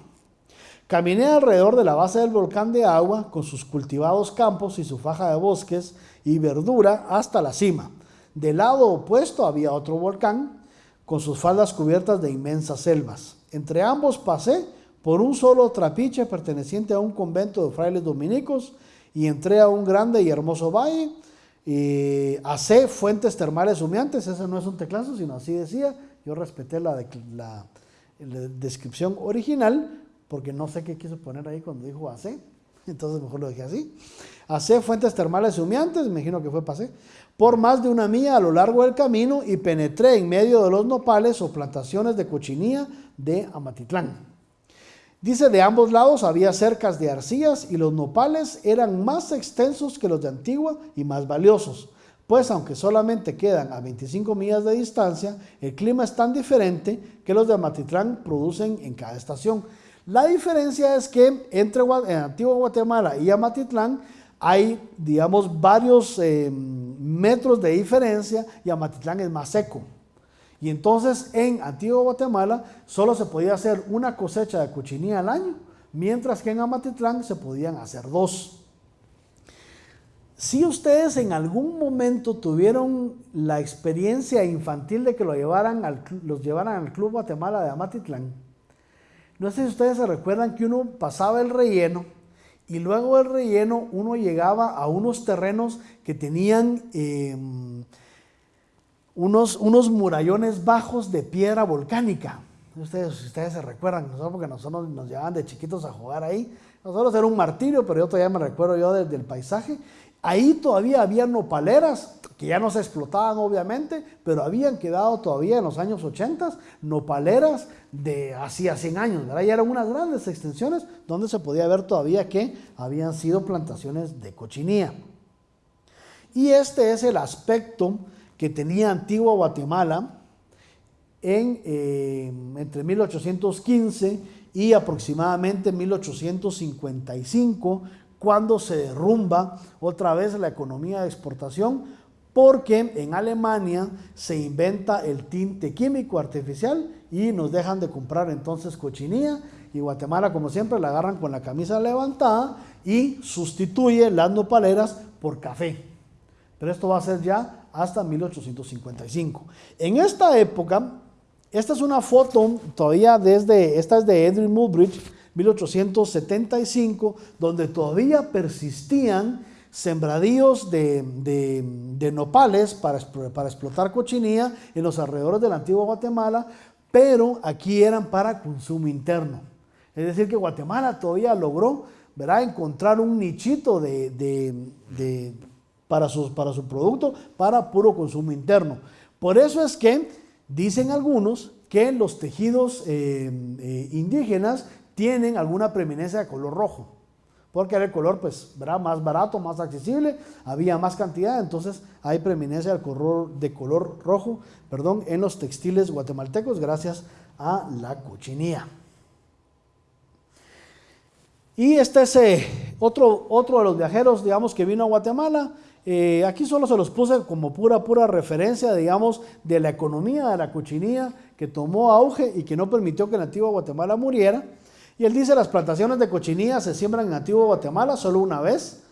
Caminé alrededor de la base del volcán de agua con sus cultivados campos y su faja de bosques y verdura hasta la cima. Del lado opuesto había otro volcán con sus faldas cubiertas de inmensas selvas. Entre ambos pasé por un solo trapiche perteneciente a un convento de frailes dominicos y entré a un grande y hermoso valle. Y hace fuentes termales humeantes, ese no es un teclazo, sino así decía. Yo respeté la, descripción original porque no sé qué quiso poner ahí cuando dijo hace, entonces mejor lo dejé así. Hace fuentes termales humeantes, me imagino que fue pasé, por más de una milla a lo largo del camino y penetré en medio de los nopales o plantaciones de cochinilla de Amatitlán. Dice, de ambos lados había cercas de arcillas y los nopales eran más extensos que los de Antigua y más valiosos, pues aunque solamente quedan a 25 millas de distancia, el clima es tan diferente que los de Amatitlán producen en cada estación. La diferencia es que entre en Antigua Guatemala y Amatitlán hay, digamos, varios eh, metros de diferencia y Amatitlán es más seco. Y entonces en Antigua Guatemala solo se podía hacer una cosecha de cochinilla al año, mientras que en Amatitlán se podían hacer dos. Si ustedes en algún momento tuvieron la experiencia infantil de que lo llevaran los llevaran al Club Guatemala de Amatitlán, no sé si ustedes se recuerdan que uno pasaba el relleno y luego del relleno uno llegaba a unos terrenos que tenían... Em, unos, unos murallones bajos de piedra volcánica. Ustedes, ustedes se recuerdan, nosotros porque nosotros nos llevaban de chiquitos a jugar ahí. Nosotros era un martirio, pero yo todavía me recuerdo yo desde el paisaje. Ahí todavía había nopaleras, que ya no se explotaban obviamente, pero habían quedado todavía en los años 80 nopaleras de hacía 100 años. ¿verdad? Ya eran unas grandes extensiones donde se podía ver todavía que habían sido plantaciones de cochinilla. Y este es el aspecto que tenía Antigua Guatemala en, eh, entre 1815 y aproximadamente 1855, cuando se derrumba otra vez la economía de exportación, porque en Alemania se inventa el tinte químico artificial y nos dejan de comprar entonces cochinilla y Guatemala como siempre la agarran con la camisa levantada y sustituye las nopaleras por café. Pero esto va a ser ya hasta 1855. En esta época, esta es una foto todavía desde, esta es de Edwin Mulbridge, 1875, donde todavía persistían sembradíos de, nopales para, para, explotar cochinilla en los alrededores de la antigua Guatemala, pero aquí eran para consumo interno. Es decir, que Guatemala todavía logró ¿verdad? encontrar un nichito de, de para su, para su producto, para puro consumo interno. Por eso es que dicen algunos que los tejidos eh, eh, indígenas tienen alguna preeminencia de color rojo, porque era el color pues, más barato, más accesible, había más cantidad, entonces hay preeminencia del color, de color rojo perdón, en los textiles guatemaltecos gracias a la cochinilla. Y este es eh, otro, otro de los viajeros, digamos, que vino a Guatemala. Eh, aquí solo se los puse como pura, pura referencia, digamos, de la economía de la cochinilla que tomó auge y que no permitió que Nativo Guatemala muriera. Y él dice, las plantaciones de cochinilla se siembran en Nativo Guatemala solo una vez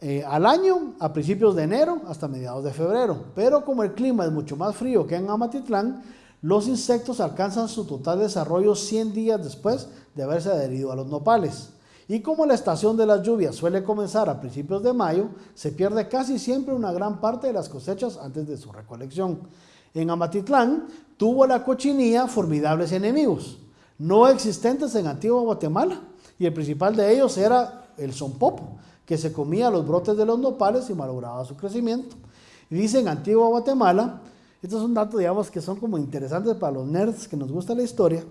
eh, al año, a principios de enero hasta mediados de febrero. Pero como el clima es mucho más frío que en Amatitlán, los insectos alcanzan su total desarrollo 100 días después de haberse adherido a los nopales. Y como la estación de las lluvias suele comenzar a principios de mayo, se pierde casi siempre una gran parte de las cosechas antes de su recolección. En Amatitlán tuvo la cochinilla formidables enemigos, no existentes en Antigua Guatemala, y el principal de ellos era el sonpopo, que se comía los brotes de los nopales y malograba su crecimiento. Y dice en Antigua Guatemala, estos son datos, digamos, que son como interesantes para los nerds que nos gusta la historia.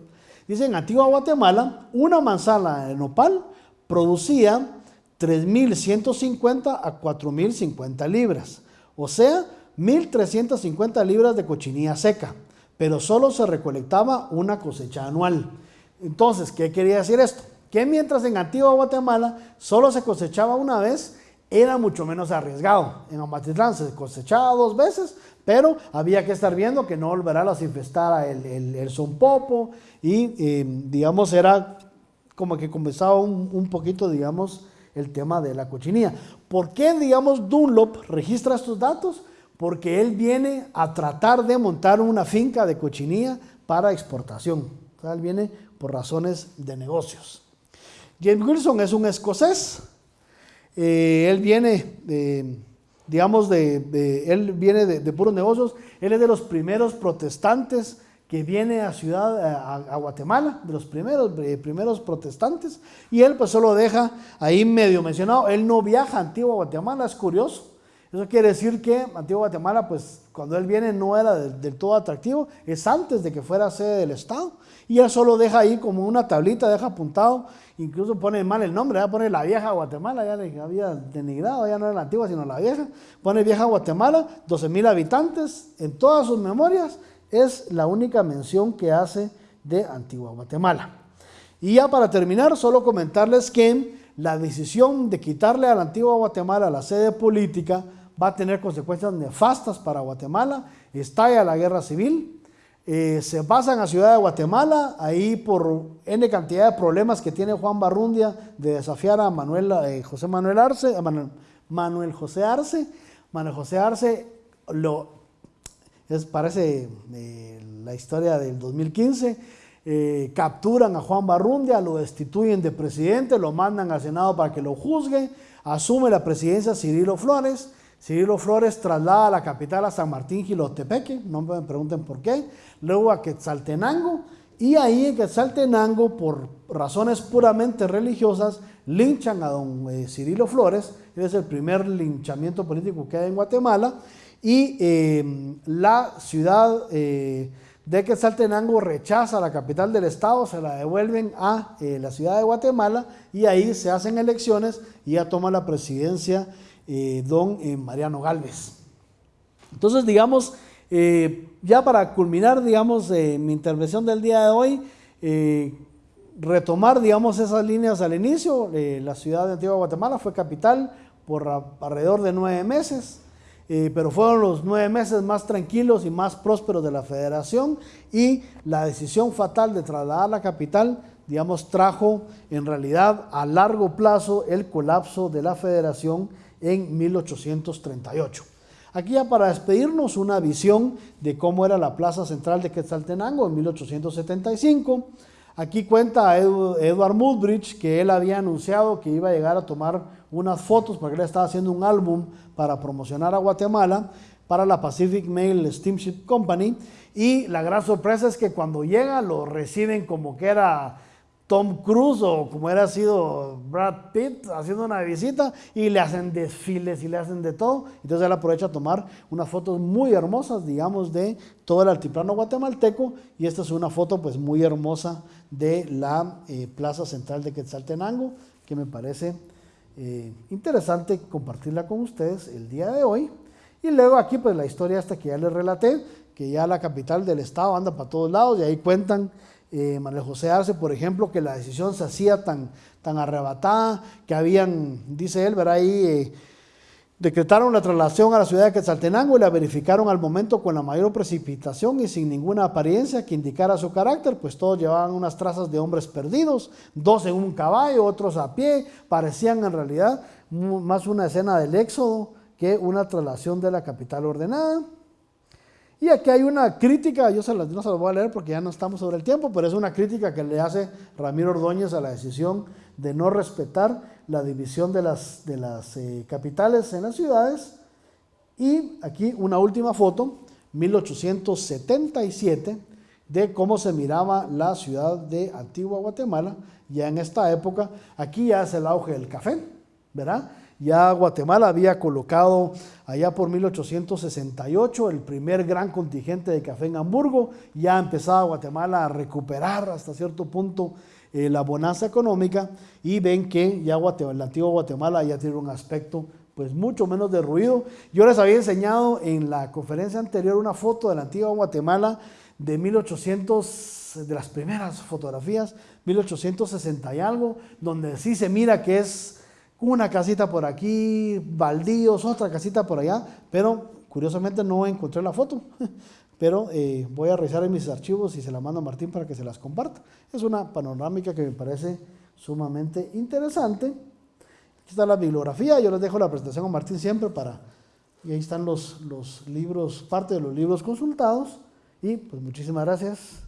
Dice en Antigua Guatemala, una manzana de nopal producía 3.150 a 4.050 libras, o sea, 1.350 libras de cochinilla seca, pero solo se recolectaba una cosecha anual. Entonces, ¿qué quería decir esto? Que mientras en Antigua Guatemala solo se cosechaba una vez, era mucho menos arriesgado. En Amatitlán se cosechaba dos veces, pero había que estar viendo que no volverá a las infestar el, el, el y, eh, digamos, era como que comenzaba un, poquito, digamos, el tema de la cochinilla. ¿Por qué, digamos, Dunlop registra estos datos? Porque él viene a tratar de montar una finca de cochinilla para exportación. Él viene por razones de negocios. James Wilson es un escocés. Eh, él viene, de, digamos, de, él viene de puros negocios. Él es de los primeros protestantes que viene a ciudad a, Guatemala, de los primeros, eh, primeros protestantes, y él pues solo deja ahí medio mencionado, él no viaja a Antigua Guatemala, es curioso. Eso quiere decir que Antigua Guatemala, pues cuando él viene no era del, todo atractivo, es antes de que fuera sede del Estado, y él solo deja ahí como una tablita, deja apuntado, incluso pone mal el nombre, ya pone la vieja Guatemala, ya le había denigrado, ya no era la antigua, sino la vieja, pone vieja Guatemala, 12 mil habitantes, en todas sus memorias, es la única mención que hace de Antigua Guatemala. Y ya para terminar, solo comentarles que la decisión de quitarle a la Antigua Guatemala la sede política va a tener consecuencias nefastas para Guatemala. Estalla la guerra civil, eh, se pasan a Ciudad de Guatemala, ahí por N cantidad de problemas que tiene Juan Barrundia de desafiar a Manuel, eh, José Manuel Arce, Manuel José Arce. Manuel José Arce lo es, parece eh, la historia del 2015. Eh, capturan a Juan Barrundia, lo destituyen de presidente, lo mandan al Senado para que lo juzgue, asume la presidencia Cirilo Flores, Cirilo Flores traslada a la capital a San Martín Gilotepeque, no me pregunten por qué, luego a Quetzaltenango, y ahí en Quetzaltenango, por razones puramente religiosas, linchan a don eh, Cirilo Flores, es el primer linchamiento político que hay en Guatemala, y em, la ciudad eh, de Quetzaltenango rechaza la capital del estado, se la devuelven a eh, la ciudad de Guatemala y ahí se hacen elecciones y ya toma la presidencia eh, don Mariano Galvez. Entonces, digamos, ya para culminar, digamos, mi intervención del día de hoy, retomar, digamos, esas líneas al inicio, la ciudad de Antigua Guatemala fue capital por alrededor de nueve meses, pero fueron los nueve meses más tranquilos y más prósperos de la federación y la decisión fatal de trasladar la capital, digamos, trajo en realidad a largo plazo el colapso de la federación en 1838. Aquí ya para despedirnos una visión de cómo era la plaza central de Quetzaltenango en 1875. Aquí cuenta Edward Mudbridge que él había anunciado que iba a llegar a tomar unas fotos porque él estaba haciendo un álbum para promocionar a Guatemala para la Pacific Mail Steamship Company y la gran sorpresa es que cuando llega lo reciben como que era Tom Cruise o como era sido Brad Pitt haciendo una visita y le hacen desfiles y le hacen de todo. Entonces él aprovecha a tomar unas fotos muy hermosas, digamos, de todo el altiplano guatemalteco y esta es una foto pues muy hermosa de la eh, plaza central de Quetzaltenango que me parece eh, interesante compartirla con ustedes el día de hoy. Y luego aquí pues la historia hasta que ya les relaté, que ya la capital del estado anda para todos lados y ahí cuentan eh, Manuel José Arce, por ejemplo, que la decisión se hacía tan, tan arrebatada, que habían, dice él, verá ahí, eh, decretaron la traslación a la ciudad de Quetzaltenango y la verificaron al momento con la mayor precipitación y sin ninguna apariencia que indicara su carácter, pues todos llevaban unas trazas de hombres perdidos, dos en un caballo, otros a pie, parecían en realidad más una escena del éxodo que una traslación de la capital ordenada. Y aquí hay una crítica, yo no se las voy a leer porque ya no estamos sobre el tiempo, pero es una crítica que le hace Ramiro Ordóñez a la decisión de no respetar la división de las, de las eh, capitales en las ciudades. Y aquí una última foto, 1877, de cómo se miraba la ciudad de Antigua Guatemala, ya en esta época. Aquí ya es el auge del café, ¿verdad? Ya Guatemala había colocado allá por 1868 el primer gran contingente de café en Hamburgo, ya empezaba Guatemala a recuperar hasta cierto punto eh, la bonanza económica y ven que ya la antigua Guatemala ya tiene un aspecto pues mucho menos de ruido. Yo les había enseñado en la conferencia anterior una foto de la antigua Guatemala de 1800, de las primeras fotografías, 1860 y algo, donde sí se mira que es una casita por aquí, baldíos, otra casita por allá, pero curiosamente no encontré la foto. Pero eh, voy a revisar en mis archivos y se la mando a Martín para que se las comparta. Es una panorámica que me parece sumamente interesante. Aquí está la bibliografía, yo les dejo la presentación a Martín siempre para... Y ahí están los, los libros, parte de los libros consultados. Y pues muchísimas gracias.